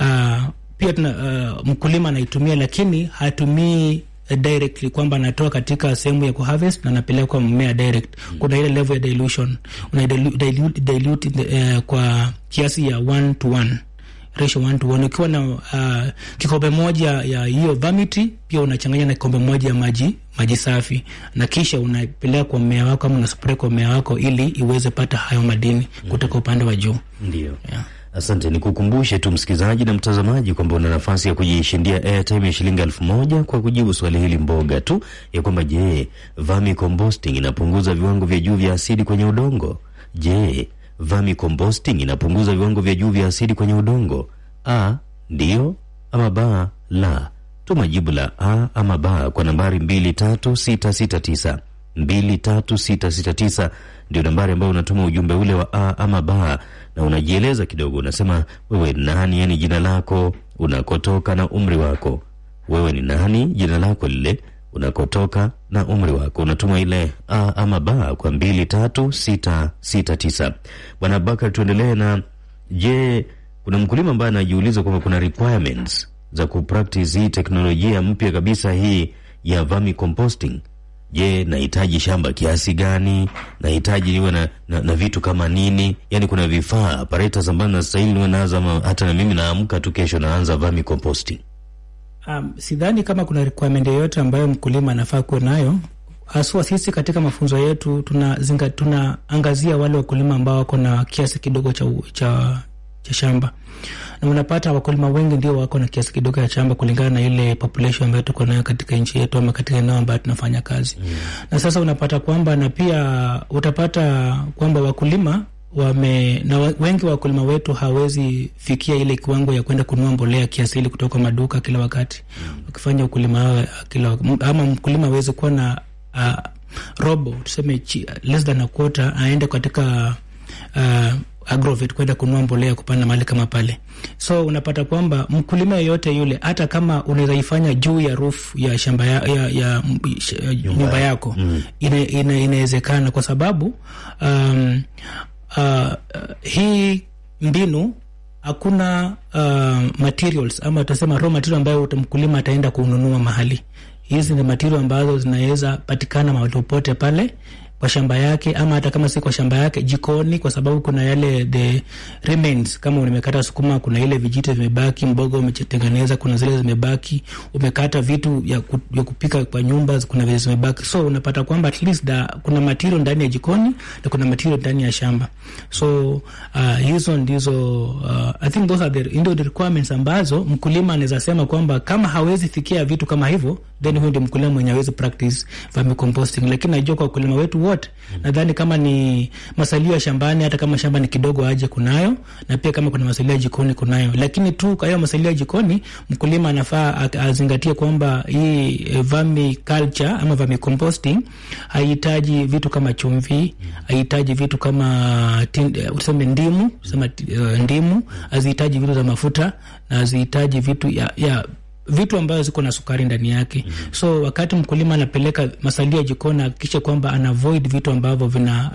uh, pia tuna, uh, mkulima anaitumia lakini hatumii directly kwamba anatoa katika sehemu ya kuharvest na anapeleka kwa mmea direct. Kuna ile level ya dilution una dilute, dilute, uh, kwa kiasi ya one to one ratio one to one. Ukiwa na uh, kikombe moja ya hiyo vamiti pia unachanganya na kikombe moja ya maji maji safi, na kisha unapeleka kwa mmea wako ama unaspray kwa mmea wako ili iweze pata hayo madini kutoka upande wa juu. Ndio. Yeah. Asante, nikukumbushe tu msikilizaji na mtazamaji kwamba una nafasi ya kujishindia airtime ya shilingi elfu moja kwa kujibu swali hili mboga tu ya kwamba je, vermicomposting inapunguza viwango vya juu vya asidi kwenye udongo? Je, vermicomposting inapunguza viwango vya juu vya asidi kwenye udongo? A, ndio ama ba, la. Tuma jibu la a ama ba kwa nambari 23669 23669 ndio nambari ambayo unatuma ujumbe ule wa a ama ba, na unajieleza kidogo. Unasema wewe nani, yani jina lako, unakotoka na umri wako. Wewe ni nani, jina lako lile, unakotoka na umri wako. Unatuma ile a ama ba kwa 23669. Bwana Bakar, tuendelee na je, kuna mkulima ambaye anajiuliza kwamba kuna requirements za kupractice hii teknolojia mpya kabisa hii ya vermicomposting. Je, nahitaji shamba kiasi gani? Nahitaji niwe na, na, na vitu kama nini? Yani kuna vifaa apparatus ambazo nastahili niwe ama hata na mimi naamka tu kesho naanza vermicomposting? Um, sidhani kama kuna requirement yoyote ambayo mkulima anafaa kuwa nayo haswa. Sisi katika mafunzo yetu tunaangazia tuna wale wakulima ambao wako na kiasi kidogo cha, cha, cha shamba na unapata wakulima wengi ndio wako na kiasi kidogo ya shamba kulingana na ile population ambayo tuko nayo katika nchi yetu ama katika eneo ambayo tunafanya kazi mm. Na sasa unapata kwamba na pia utapata kwamba wakulima wame na wengi wa wakulima wetu hawezi fikia ile kiwango ya kwenda kununua mbolea kiasili kutoka maduka kila wakati wakifanya mm. ukulima kila ama mkulima awezi kuwa na uh, robo tuseme less than a quarter aende katika uh, agrovet kwenda kununua mbolea kupanda mahali kama pale. So unapata kwamba mkulima yeyote yule, hata kama unaweza ifanya juu ya roof ya shamba ya, ya, ya nyumba yako mm. inawezekana ina, kwa sababu um, uh, hii mbinu hakuna uh, materials ama tutasema raw material ambayo mkulima ataenda kununua mahali. Hizi ni material ambazo zinaweza patikana mahali popote pale kwa shamba yake ama hata kama si kwa shamba yake jikoni, kwa sababu kuna yale the remains. Kama umekata sukuma, kuna ile vijiti vimebaki, mboga umetengeneza, kuna zile zimebaki, umekata vitu ya, ku, ya kupika kwa nyumba, kuna vile zimebaki. So unapata kwamba at least da, kuna material ndani ya jikoni na kuna material ndani ya shamba. So uh, hizo ndizo uh, I think those are the, ndio the requirements ambazo mkulima anaweza sema kwamba kama hawezi fikia vitu kama hivyo, then huyo ndio mkulima mwenye hawezi practice vermicomposting, lakini najua kwa wakulima wetu wote. Nadhani kama ni masalio ya shambani, hata kama shamba ni kidogo, aje kunayo, na pia kama kuna masalio ya jikoni kunayo. Lakini tu hiyo masalio ya jikoni, mkulima anafaa azingatie kwamba hii vermi culture ama vermicomposting haihitaji vitu kama chumvi, haihitaji vitu kama tuseme ndimu, tuseme uh, ndimu, azihitaji vitu za mafuta na hazihitaji vitu ya, ya vitu ambazo ziko na sukari ndani yake. mm -hmm. So wakati mkulima anapeleka masalia jikoni, ahakikishe kwamba ana avoid vitu ambavyo vina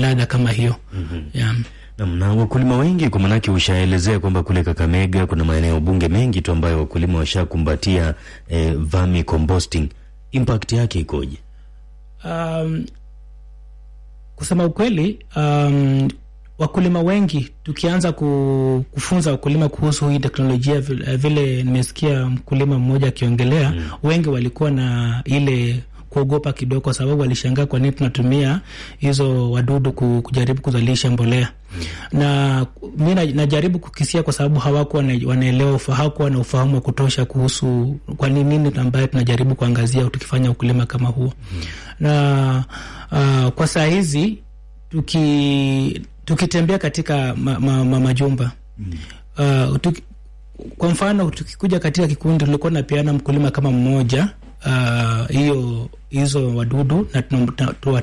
ladha kama hiyo. mm -hmm. yeah. Na wakulima wengi kwa manake ushaelezea kwamba kule Kakamega kuna maeneo bunge mengi tu ambayo wakulima washakumbatia eh, vermicomposting. Impact yake ikoje? Um, kusema ukweli um, wakulima wengi tukianza kufunza wakulima kuhusu hii teknolojia, vile nimesikia mkulima mmoja akiongelea mm. wengi walikuwa na ile kuogopa kidogo, kwa sababu walishangaa kwa nini tunatumia hizo wadudu kujaribu kuzalisha mbolea mm. na mi najaribu kukisia, kwa sababu hawakuwa wanaelewa, hawakuwa na ufahamu wa kutosha kuhusu kwa nini nini ambayo tunajaribu kuangazia tukifanya ukulima kama huo mm. na uh, kwa saa hizi tuki tukitembea katika ma, ma, ma, majumba mm. uh, tuki, kwa mfano tukikuja katika kikundi tulikuwa napeana mkulima kama mmoja hiyo uh, hizo wadudu na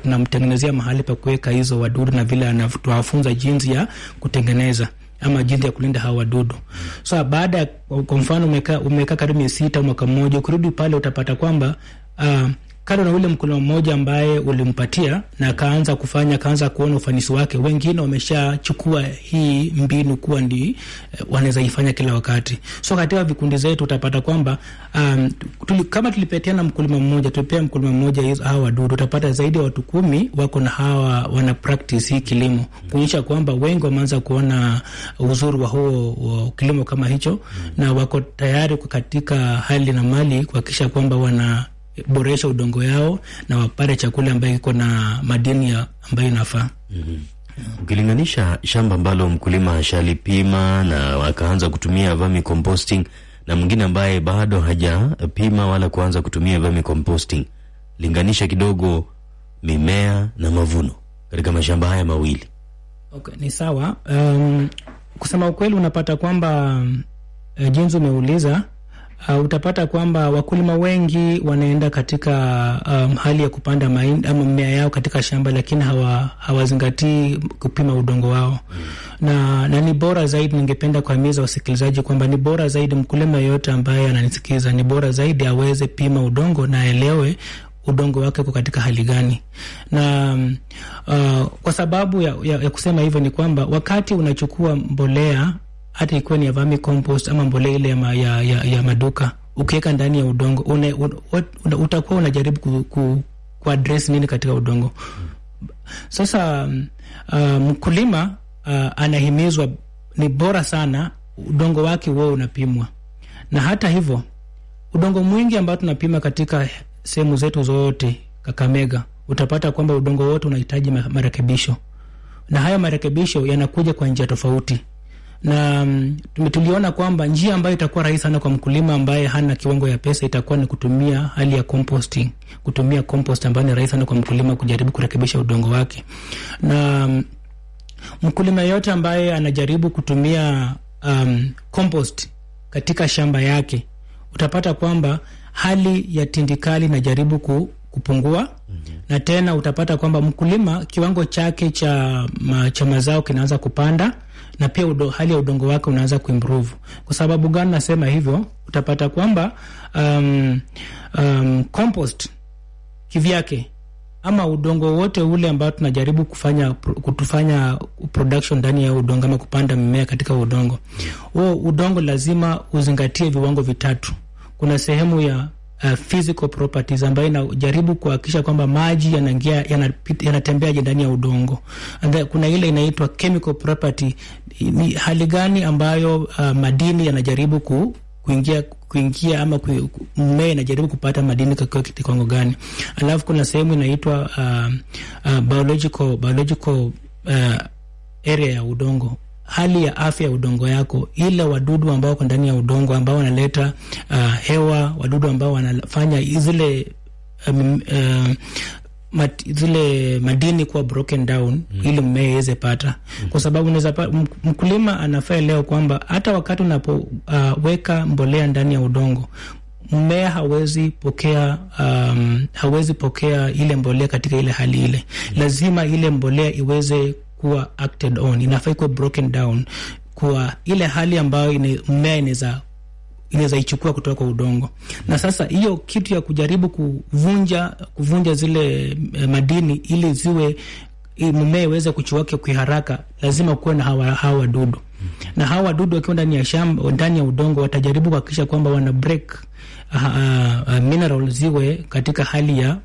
tunamtengenezea mahali pa kuweka hizo wadudu na vile anatuwafunza jinsi ya kutengeneza ama jinsi ya kulinda hawa wadudu. So baada ya kwa mfano umekaa umeka karibu miezi sita mwaka mmoja, ukirudi pale utapata kwamba uh, kando na ule mkulima mmoja ambaye ulimpatia na akaanza kufanya akaanza kuona ufanisi wake, wengine wameshachukua hii mbinu kuwa ndi uh, wanaweza ifanya kila wakati. So katika vikundi zetu utapata kwamba um, tuli, kama tulipetiana mkulima mmoja tulipea mkulima mmoja hawa wadudu, utapata zaidi ya watu kumi wako na hawa wana practice hii kilimo, kuonyesha kwamba wengi wameanza kuona uzuri wa huo wa kilimo kama hicho na wako tayari katika hali na mali kuhakikisha kwamba wana boresha udongo yao na wapate chakula ambayo iko na madini ambayo inafaa. mm -hmm. Ukilinganisha shamba ambalo mkulima ashalipima na akaanza kutumia vermi composting na mwingine ambaye bado hajapima wala kuanza kutumia vermi composting, linganisha kidogo mimea na mavuno katika mashamba haya mawili. Okay, ni sawa. Um, kusema ukweli unapata kwamba uh, jinsi umeuliza Uh, utapata kwamba wakulima wengi wanaenda katika um, hali ya kupanda mahindi ama mmea yao katika shamba, lakini hawa hawazingatii kupima udongo wao mm. na, na ni bora zaidi, ningependa kuhimiza wasikilizaji kwamba ni bora zaidi mkulima yeyote ambaye ananisikiza, ni bora zaidi aweze pima udongo na aelewe udongo wake uko katika hali gani, na uh, kwa sababu ya, ya, ya kusema hivyo ni kwamba wakati unachukua mbolea hata ikiwa ni ya vermi compost ama mbolea ile ya, ya, ya, ya maduka ukiweka ndani ya udongo une, un, utakuwa unajaribu ku, ku, ku address nini katika udongo. Sasa uh, mkulima uh, anahimizwa, ni bora sana udongo wake huo unapimwa, na hata hivyo udongo mwingi ambao tunapima katika sehemu zetu zote Kakamega, utapata kwamba udongo wote unahitaji marekebisho, na haya marekebisho yanakuja kwa njia tofauti na um, tuliona kwamba njia ambayo itakuwa rahisi sana kwa mkulima ambaye hana kiwango ya pesa itakuwa ni kutumia hali ya composting, kutumia compost ambayo ni rahisi sana kwa mkulima kujaribu kurekebisha udongo wake. Na um, mkulima yote ambaye anajaribu kutumia um, compost katika shamba yake utapata kwamba hali ya tindikali inajaribu ku, kupungua mm -hmm. Na tena utapata kwamba mkulima kiwango chake cha, ma, cha mazao kinaanza kupanda na pia udo, hali ya udongo wake unaanza kuimprove. Kwa sababu gani nasema hivyo? Utapata kwamba um, um, compost kivyake ama udongo wote ule ambao tunajaribu kufanya kutufanya production ndani ya udongo ama kupanda mimea katika udongo huo, udongo lazima uzingatie viwango vitatu. Kuna sehemu ya Uh, physical properties ambayo inajaribu kuhakikisha kwamba maji yanaingia yanatembeaje ndani ya udongo. And then, kuna ile inaitwa chemical property, ni hali gani ambayo uh, madini yanajaribu ku, kuingia kuingia ama mmea inajaribu kupata madini kwa kiwango gani. Alafu kuna sehemu inaitwa uh, uh, biological biological uh, area ya udongo hali ya afya ya udongo yako, ile wadudu ambao wako ndani ya udongo ambao wanaleta uh, hewa, wadudu ambao wanafanya zile um, uh, mat, zile madini kuwa broken down mm. ili mmea iweze pata mm. kwa sababu unaweza mkulima anafaa leo kwamba hata wakati unapoweka uh, mbolea ndani ya udongo mmea hawezi pokea um, hawezi pokea ile mbolea katika ile hali ile mm. lazima ile mbolea iweze kuwa acted on, inafaa kuwa broken down kwa ile hali ambayo mmea inaweza inaweza ichukua kutoka kwa udongo. Na sasa hiyo kitu ya kujaribu kuvunja kuvunja zile eh, madini ili ziwe mmea iweze kuchuake kwa haraka, lazima kuwe na hawa hawa wadudu na hawa wadudu wakiwa ndani ya shamba, ndani ya udongo, watajaribu kuhakikisha kwamba wana break uh, uh, mineral ziwe katika hali ya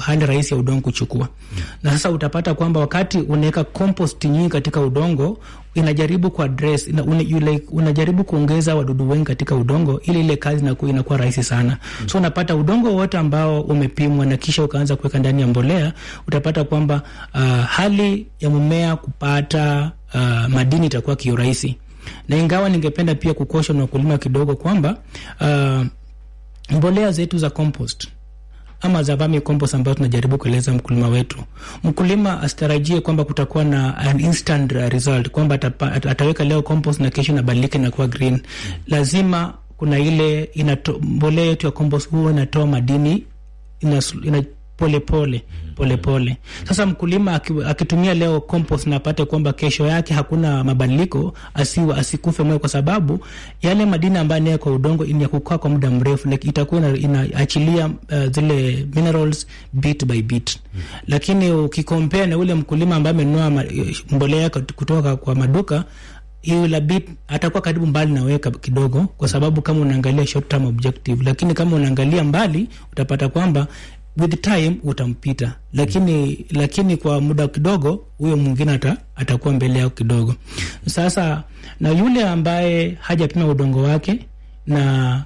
hali rahisi ya udongo kuchukua. Mm. Na sasa utapata kwamba wakati unaweka compost nyingi katika udongo inajaribu ku address ina, una, yule, unajaribu kuongeza wadudu wengi katika udongo ili ile kazi inakuwa inakuwa rahisi sana. Mm. So unapata udongo wote ambao umepimwa na kisha ukaanza kuweka ndani ya mbolea utapata kwamba uh, hali ya mmea kupata uh, madini itakuwa kiurahisi. Na ingawa ningependa pia kukosha na wakulima kidogo kwamba uh, mbolea zetu za compost ama za vermi compost ambayo tunajaribu kueleza mkulima wetu, mkulima asitarajie kwamba kutakuwa na an instant result kwamba ataweka leo kompos na kesho inabadilika na kuwa green. Lazima kuna ile mbolea yetu ya compost huwa inatoa madini ina, ina polepole polepole. Sasa mkulima akitumia leo compost na apate kwamba kesho yake hakuna mabadiliko, asiwa asikufe moyo, kwa sababu yale madini ambayo ni kwa udongo ni ya kukaa kwa muda mrefu, like itakuwa inaachilia uh, zile minerals bit by bit. Lakini ukikompea na ule mkulima ambaye amenunua mbolea kutoka kwa maduka hiyo la bit atakuwa karibu mbali na weka kidogo, kwa sababu kama unaangalia short term objective, lakini kama unaangalia mbali utapata kwamba with time utampita, lakini lakini kwa muda kidogo huyo mwingine ata, atakuwa mbele yako kidogo. Sasa na yule ambaye hajapima udongo wake na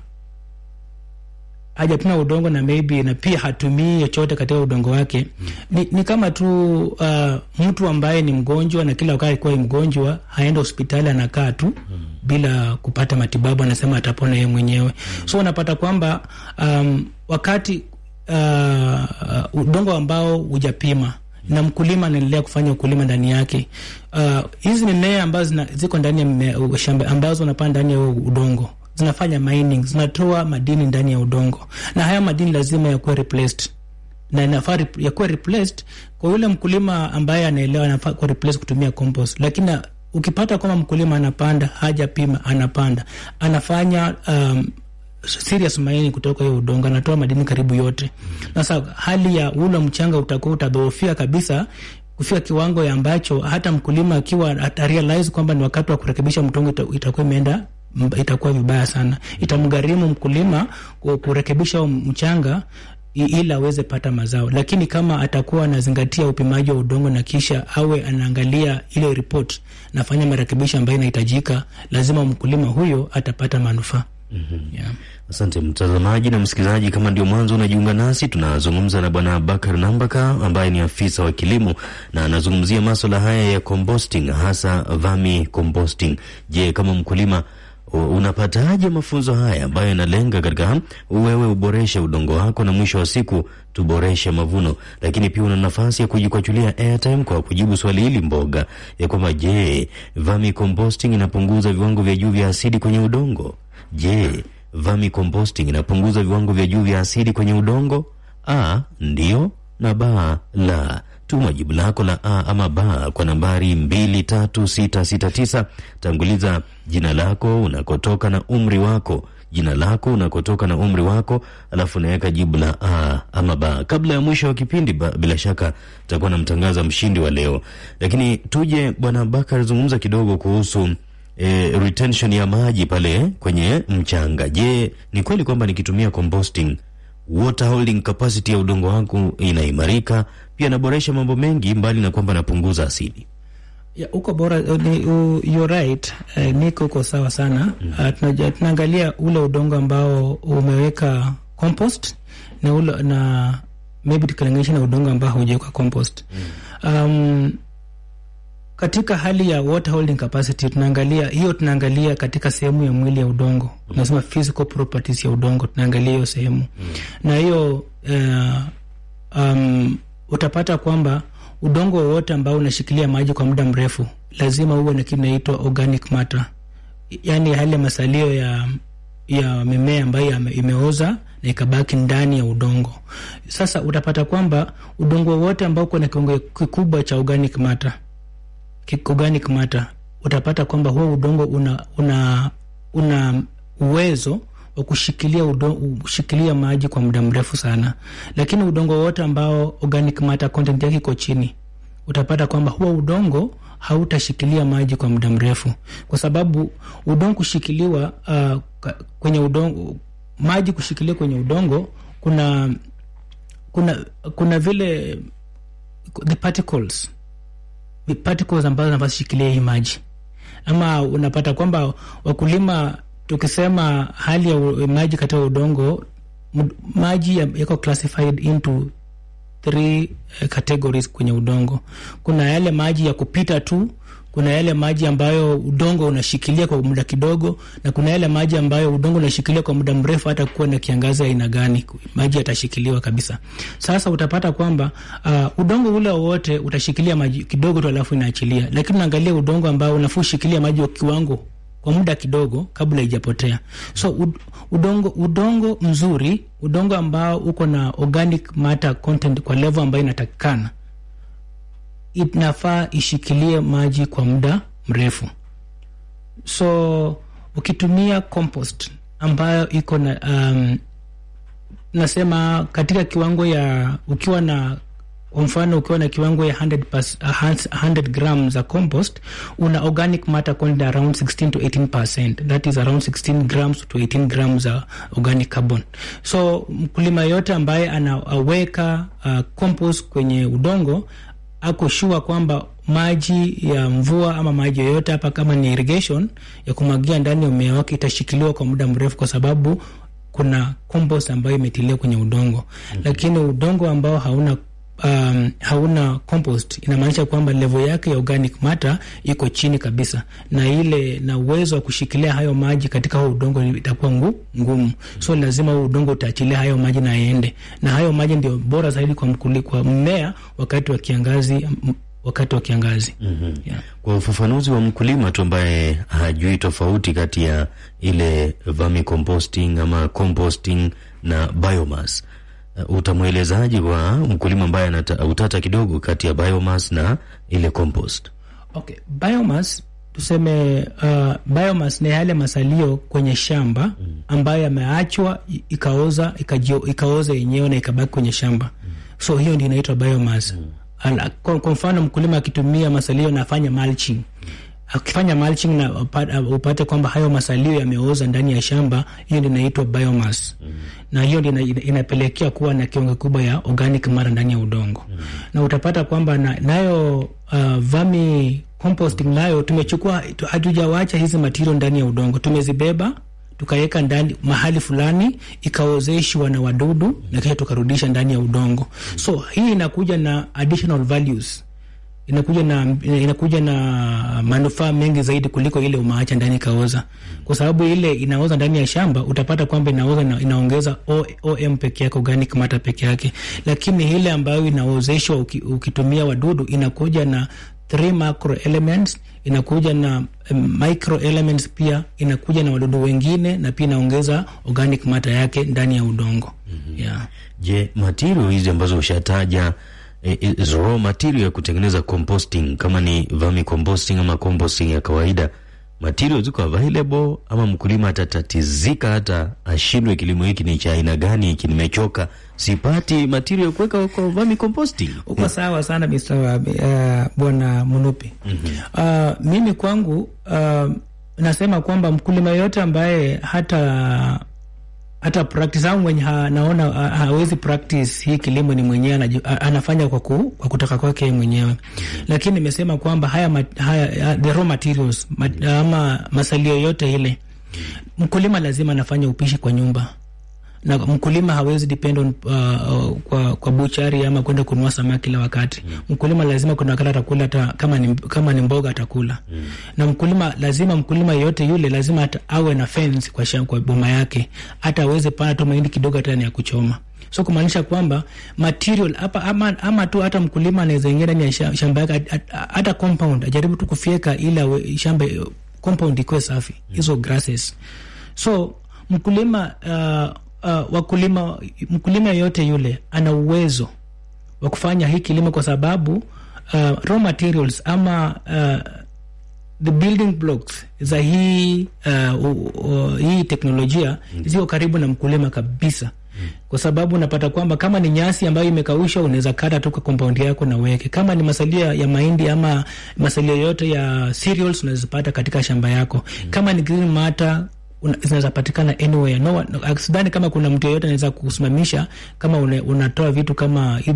hajapima udongo na maybe na pia hatumii chochote katika udongo wake ni, ni kama tu uh, mtu ambaye ni mgonjwa na kila wakati kuwa mgonjwa haenda hospitali anakaa tu mm. bila kupata matibabu, anasema atapona yeye mwenyewe. mm. So unapata kwamba um, wakati uh, udongo ambao hujapima na mkulima anaendelea kufanya ukulima ndani yake, uh, hizi mimea ambazo zina, ziko ndani ya mimea, shamba ambazo unapanda ndani ya udongo. Zinafanya mining, zinatoa madini ndani ya udongo, na haya madini lazima yakuwe replaced. Na inafaa yakuwe replaced kwa yule mkulima ambaye anaelewa, anafaa kuwa replaced kutumia compost. Lakini ukipata kwamba mkulima anapanda hajapima, anapanda anafanya um, serious maini kutoka hiyo udongo, anatoa madini karibu yote. Sasa hali ya ule mchanga utakuwa utadhoofia kabisa kufika kiwango ya ambacho hata mkulima akiwa atarealize kwamba ni wakati wa kurekebisha mtongo itakuwa imeenda itakuwa vibaya sana. Itamgharimu mkulima kurekebisha mchanga ili aweze pata mazao, lakini kama atakuwa anazingatia upimaji wa udongo na kisha awe anaangalia ile report nafanya marekebisho ambayo inahitajika, lazima mkulima huyo atapata manufaa. Yeah. Asante mtazamaji na msikilizaji, kama ndio mwanzo unajiunga nasi, tunazungumza na Bwana Bakar Nambaka ambaye ni afisa wa kilimo na anazungumzia maswala haya ya composting, hasa vami composting. Je, kama mkulima unapataje mafunzo haya ambayo yanalenga katika wewe uboreshe udongo wako na mwisho wa siku tuboreshe mavuno, lakini pia una nafasi ya kujikwachulia airtime kwa kujibu swali hili mboga ya kwamba je, vami composting inapunguza viwango vya juu vya asidi kwenye udongo? Je, vami composting inapunguza viwango vya juu vya asidi kwenye udongo? A, ndio na ba, la. Tuma jibu lako la A ama ba kwa nambari 23669. Tanguliza jina lako, unakotoka na umri wako. Jina lako, unakotoka na umri wako, alafu unaweka jibu la A ama ba. Kabla ya mwisho wa kipindi ba, bila shaka tutakuwa namtangaza mshindi wa leo, lakini tuje Bwana Bakar, zungumza kidogo kuhusu e, retention ya maji pale kwenye mchanga. Je, ni kweli kwamba nikitumia composting water holding capacity ya udongo wangu inaimarika, pia naboresha mambo mengi mbali na kwamba napunguza asidi? Ya, uko bora ni, uh, you're right uh, niko uko sawa sana uh, tunaangalia ule udongo ambao umeweka compost na ule na maybe tukilinganisha na udongo ambao haujaweka compost mm. um, katika hali ya water holding capacity tunaangalia hiyo, tunaangalia katika sehemu ya mwili ya udongo, tunasema physical properties ya udongo, tunaangalia hiyo sehemu. Na hiyo uh, um, utapata kwamba udongo wowote ambao unashikilia maji kwa muda mrefu lazima uwe na kitu inaitwa organic matter, yaani hali ya masalio ya ya mimea ambayo imeoza na ikabaki ndani ya udongo. Sasa utapata kwamba udongo wowote ambao uko na kiwango kikubwa cha organic matter organic matter utapata kwamba huo udongo una una una uwezo wa kushikilia kushikilia maji kwa muda mrefu sana, lakini udongo wote ambao organic matter content yake iko chini, utapata kwamba huo udongo hautashikilia maji kwa muda mrefu, kwa sababu udongo kushikiliwa uh, kwenye udongo, maji kushikilia kwenye udongo kuna kuna kuna vile the particles particles ambazo zinazoshikilia hii maji, ama unapata kwamba wakulima, tukisema hali ya maji katika udongo, maji yako classified into three eh, categories kwenye udongo. Kuna yale maji ya kupita tu, kuna yale maji ambayo udongo unashikilia kwa muda kidogo, na kuna yale maji ambayo udongo unashikilia kwa muda mrefu, hata kuwa na kiangazi aina gani, maji yatashikiliwa kabisa. Sasa utapata kwamba uh, udongo ule wowote utashikilia maji kidogo tu, alafu inaachilia, lakini unaangalia udongo ambao unafushikilia maji wa kiwango kwa muda kidogo kabla ijapotea. So udongo udongo mzuri, udongo ambao uko na organic matter content kwa level ambayo inatakikana, inafaa ishikilie maji kwa muda mrefu. So ukitumia compost ambayo iko na um, nasema katika kiwango ya ukiwa na kwa mfano ukiwa na kiwango ya 100, pas, 100 gram za compost una organic matter content around 16 to 18 percent that is around 16 grams to 18 grams za organic carbon so mkulima yote ambaye anaweka uh, compost kwenye udongo ako shua kwamba maji ya mvua ama maji yoyote hapa kama ni irrigation ya kumwagia ndani ya mmea wake itashikiliwa kwa muda mrefu kwa sababu kuna compost ambayo imetilia kwenye udongo mm-hmm. lakini udongo ambao hauna um, hauna compost inamaanisha kwamba level yake ya organic matter iko chini kabisa, na ile na uwezo wa kushikilia hayo maji katika huo udongo itakuwa ngu, ngumu. So lazima huo udongo utaachilia hayo maji na yaende, na hayo maji ndio bora zaidi kwa mkuli, kwa mmea wakati wa kiangazi wakati wa kiangazi. mm-hmm. yeah. Kwa ufafanuzi wa mkulima tu ambaye hajui tofauti kati ya ile vermicomposting ama composting na biomass utamwelezaji wa mkulima ambaye anata utata kidogo kati ya biomass na ile compost? Okay, biomass tuseme, uh, biomass ni yale masalio kwenye shamba ambayo yameachwa ikaoza ikaoza yenyewe na ikabaki kwenye shamba so hiyo ndio inaitwa biomass. mm. Kwa mfano mkulima akitumia masalio na afanya mulching akifanya mulching na upa- upate kwamba hayo masalio yameoza ndani ya shamba, hiyo ndio inaitwa biomass mm. na hiyo ndio ina- ina- inapelekea kuwa na kiwango kubwa ya organic matter ndani ya udongo mm. na utapata kwamba na, nayo uh, vami composting nayo tumechukua tu- hatujawacha hizi material ndani ya udongo, tumezibeba tukaweka ndani mahali fulani ikaozeshwa na wadudu na kisha tukarudisha ndani ya udongo. So hii inakuja na additional values inakuja na inakuja na manufaa mengi zaidi kuliko ile umaacha ndani ikaoza, kwa sababu ile inaoza ndani ya shamba utapata kwamba inaoza na, inaongeza OM peke yake, organic matter peke yake, lakini ile ambayo inaozeshwa uki, ukitumia wadudu inakuja na three macro elements, inakuja na um, micro elements pia inakuja na wadudu wengine, na pia inaongeza organic matter yake ndani ya udongo mm -hmm. yeah. Je, material hizi ambazo ushataja eh, eh, raw material ya kutengeneza composting kama ni vermicomposting ama composting ya kawaida, material ziko available ama mkulima atatatizika hata ashindwe, kilimo hiki ni cha aina gani, hiki nimechoka, sipati material kuweka kwa vermicomposting? Uko sawa sana Mr. uh, bwana Munupi. mm -hmm. Uh, mimi kwangu uh, nasema kwamba mkulima yote ambaye hata hata practice au mwenye naona hawezi practice hii kilimo ni mwenyewe anafanya kwa, ku, kwa kutaka kwake mwenyewe, lakini nimesema kwamba haya, haya the raw materials mat, ama masalio yote ile mkulima lazima anafanya upishi kwa nyumba na mkulima hawezi depend on uh, uh, kwa, kwa buchari ama kwenda kununua samaki kila wakati. mm. Mkulima lazima kuna wakati atakula hata kama ni, kama ni mboga atakula mm. na mkulima lazima mkulima yeyote yule lazima ata, awe na fence kwa, kwa boma yake hata aweze pana tu mahindi kidogo hata ni ya kuchoma so kumaanisha kwamba material hapa ama, ama tu hata mkulima anaweza ingia ndani ya shamba yake at- at- hata compound ajaribu tu kufyeka ili shamba compound ikuwe safi hizo mm. grasses so mkulima uh, uh, wakulima mkulima yeyote yule ana uwezo wa kufanya hii kilimo kwa sababu uh, raw materials ama uh, the building blocks za hii uh, uh, uh, hii teknolojia mm. ziko karibu na mkulima kabisa kwa sababu unapata kwamba kama ni nyasi ambayo imekausha unaweza kata tu kwa compound yako na uweke. Kama ni masalia ya mahindi ama masalia yote ya cereals unazipata katika shamba yako. Kama ni green matter zinaweza patikana anywhere. No, sidhani kama kuna mtu yeyote anaweza kusimamisha kama unatoa vitu kama hii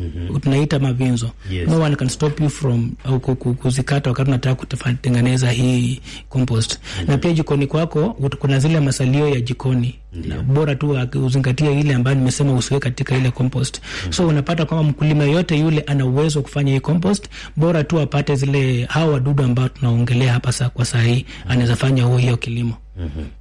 dit- -hmm. tunaita mavinzo Yes. no one can stop you from au ku- ku- kuzikata wakati unataka kutengeneza hii compost mm -hmm. na pia jikoni kwako kuna zile masalio ya jikoni na bora tu uzingatie ile ambayo nimesema usiwe katika ile compost mm -hmm. so unapata kwamba mkulima yote yule ana uwezo wa kufanya hii compost bora tu apate zile hao wadudu ambao tunaongelea hapa sa, kwa saa hii anaweza fanya huo hiyo kilimo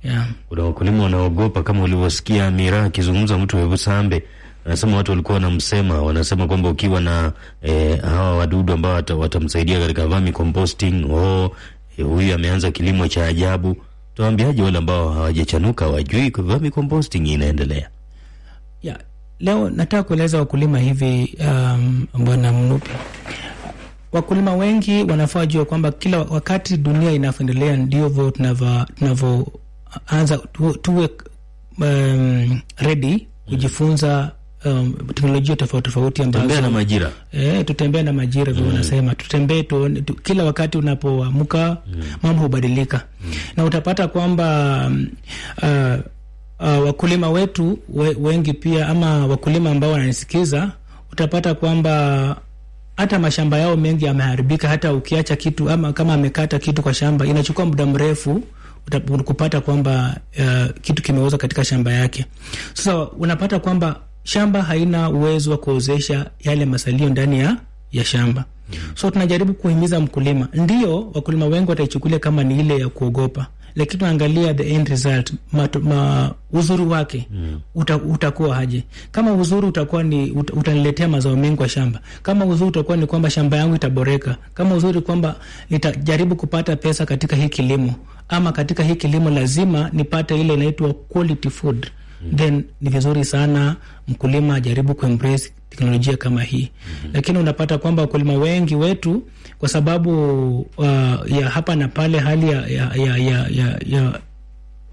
yeah. Kuna wakulima wanaogopa kama ulivyosikia miraa akizungumza mtu wa Busambe, anasema watu walikuwa wanamsema, wanasema kwamba ukiwa na e, hawa wadudu ambao wata- watamsaidia katika vermicomposting oh, E, huyu ameanza kilimo cha ajabu. Tuwaambiaje wale ambao hawajachanuka wajui vermicomposting inaendelea? ya leo nataka kueleza wakulima hivi um, bwana Mnupi, wakulima wengi wanafaa wajua kwamba kila wakati dunia inavyoendelea ndivyo tunavyo- tunavyoanza tu- tuwe um, ready kujifunza um, teknolojia tofauti tofauti ambazo Tembea na majira. eh, tutembee na majira vile unasema, tutembee tu, kila wakati unapoamka mm. mambo hubadilika mm. na utapata kwamba mm, uh, uh, wakulima wetu we, wengi pia ama wakulima ambao wananisikiza utapata kwamba hata mashamba yao mengi yameharibika. Hata ukiacha kitu ama kama amekata kitu kwa shamba, inachukua muda mrefu kupata kwamba uh, kitu kimeoza katika shamba yake. Sasa unapata kwamba shamba haina uwezo wa kuozesha yale masalio ndani ya, ya shamba. So tunajaribu kuhimiza mkulima, ndio wakulima wengi wataichukulia kama ni ile ya kuogopa, lakini tunaangalia the end result, matu, ma, uzuri wake uta, utakuwa aje. Kama uzuri utakuwa ni ut, utaniletea mazao mengi kwa shamba, kama uzuri utakuwa ni kwamba shamba yangu itaboreka, kama uzuri kwamba nitajaribu kupata pesa katika hii kilimo, ama katika hii kilimo lazima nipate ile inaitwa quality food then ni vizuri sana mkulima ajaribu kuembrace teknolojia kama hii. Mm -hmm. lakini unapata kwamba wakulima wengi wetu kwa sababu uh, ya hapa na pale hali ya, ya, ya, ya, ya, ya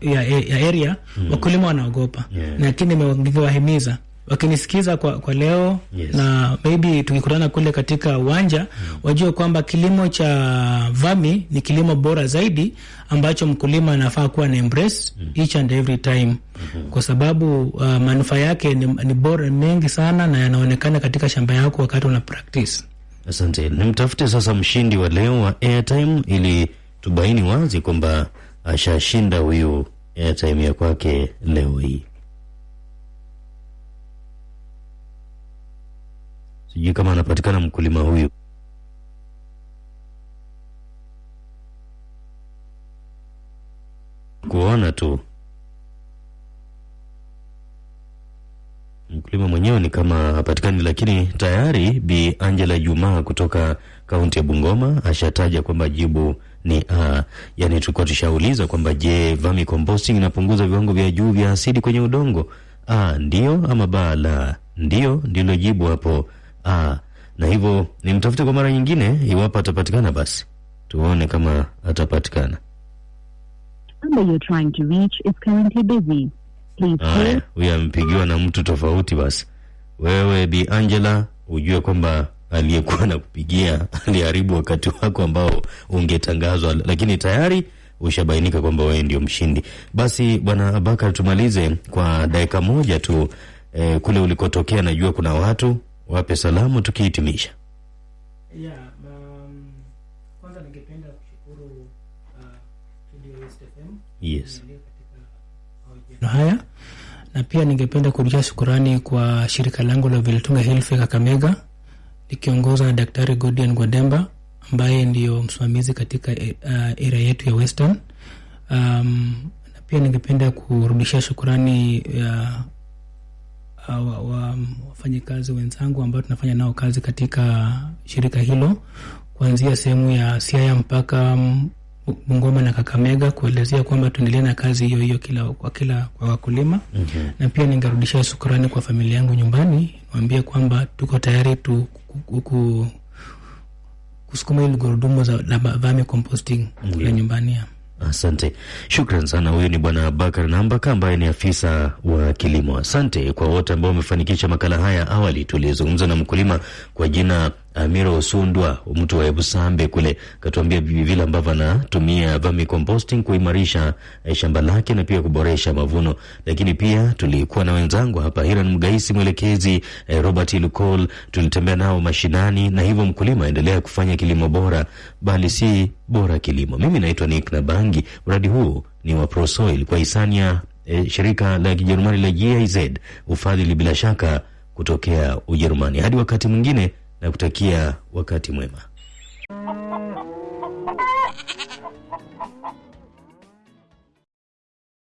ya, ya area wakulima wanaogopa. Yeah. lakini nime- ningewahimiza wakinisikiza kwa, kwa leo Yes. na maybe tukikutana kule katika uwanja mm. wajue kwamba kilimo cha vami ni kilimo bora zaidi ambacho mkulima anafaa kuwa na embrace each and every time mm -hmm. kwa sababu uh, manufaa yake ni, ni bora mengi sana na yanaonekana katika shamba yako wakati una practice Asante. Nimtafute sasa mshindi wa leo wa airtime ili tubaini wazi kwamba ashashinda huyu airtime ya kwake leo hii. Sijui kama anapatikana mkulima huyu. Kuona tu mkulima mwenyewe ni kama hapatikani, lakini tayari Bi Angela Juma kutoka kaunti ya Bungoma ashataja kwamba jibu ni a. Yani tulikuwa tushauliza kwamba je, vami composting inapunguza viwango vya juu vya asidi kwenye udongo? A, ndio ama ba la? Ndio ndilo jibu hapo a. Na hivyo nimtafute kwa mara nyingine, iwapo atapatikana, basi tuone kama atapatikana. number you're trying to reach is currently busy. Please hold. Haya, huyu amepigiwa na mtu tofauti. Basi wewe Bi Angela, ujue kwamba aliyekuwa na kupigia aliharibu wakati wako ambao ungetangazwa, lakini tayari ushabainika kwamba wewe ndio mshindi. Basi Bwana Abakar, tumalize kwa dakika moja tu. Eh, kule ulikotokea, najua kuna watu wape salamu tukihitimisha. Yeah, um, kwanza ningependa kushukuru uh, Yes. na haya na pia ningependa kurudisha shukurani kwa shirika langu la Vilitunga Health Kakamega likiongozwa na Daktari Godian Gwademba ambaye ndiyo msimamizi katika eh, uh, area yetu ya Western. Um, na pia ningependa kurudisha shukurani ya uh, wa, wa, wenzangu ambao tunafanya nao kazi katika shirika hilo kuanzia sehemu ya Siaya mpaka Bungoma na Kakamega kuelezea kwamba tuendelee na kazi hiyo hiyo kila kwa kila kwa wakulima mm -hmm. na pia ningerudisha shukrani kwa familia yangu nyumbani, niwaambie kwamba tuko tayari tu ku- ku- ku- kusukuma hili gurudumu za la vermi composting kule nyumbani ya. Asante, shukran sana. Huyu ni Bwana Bakar Nambaka ambaye ni afisa wa kilimo. Asante kwa wote ambao wamefanikisha makala haya. Awali tulizungumza na mkulima kwa jina Amiro Osundwa, mtu wa Ebusambe kule, katuambia vile ambavyo anatumia vermicomposting kuimarisha eh, shamba lake na pia kuboresha mavuno. Lakini pia tulikuwa na wenzangu hapa, Hiran Mgaisi mwelekezi, eh, Robert Lukol, tulitembea nao mashinani, na hivyo mkulima aendelea kufanya kilimo bora, bali si bora kilimo. Mimi naitwa Nick Nabangi. Mradi huu ni wa Prosoil kwa hisania eh, shirika la Kijerumani la GIZ, ufadhili bila shaka kutokea Ujerumani. Hadi wakati mwingine, na kutakia wakati mwema.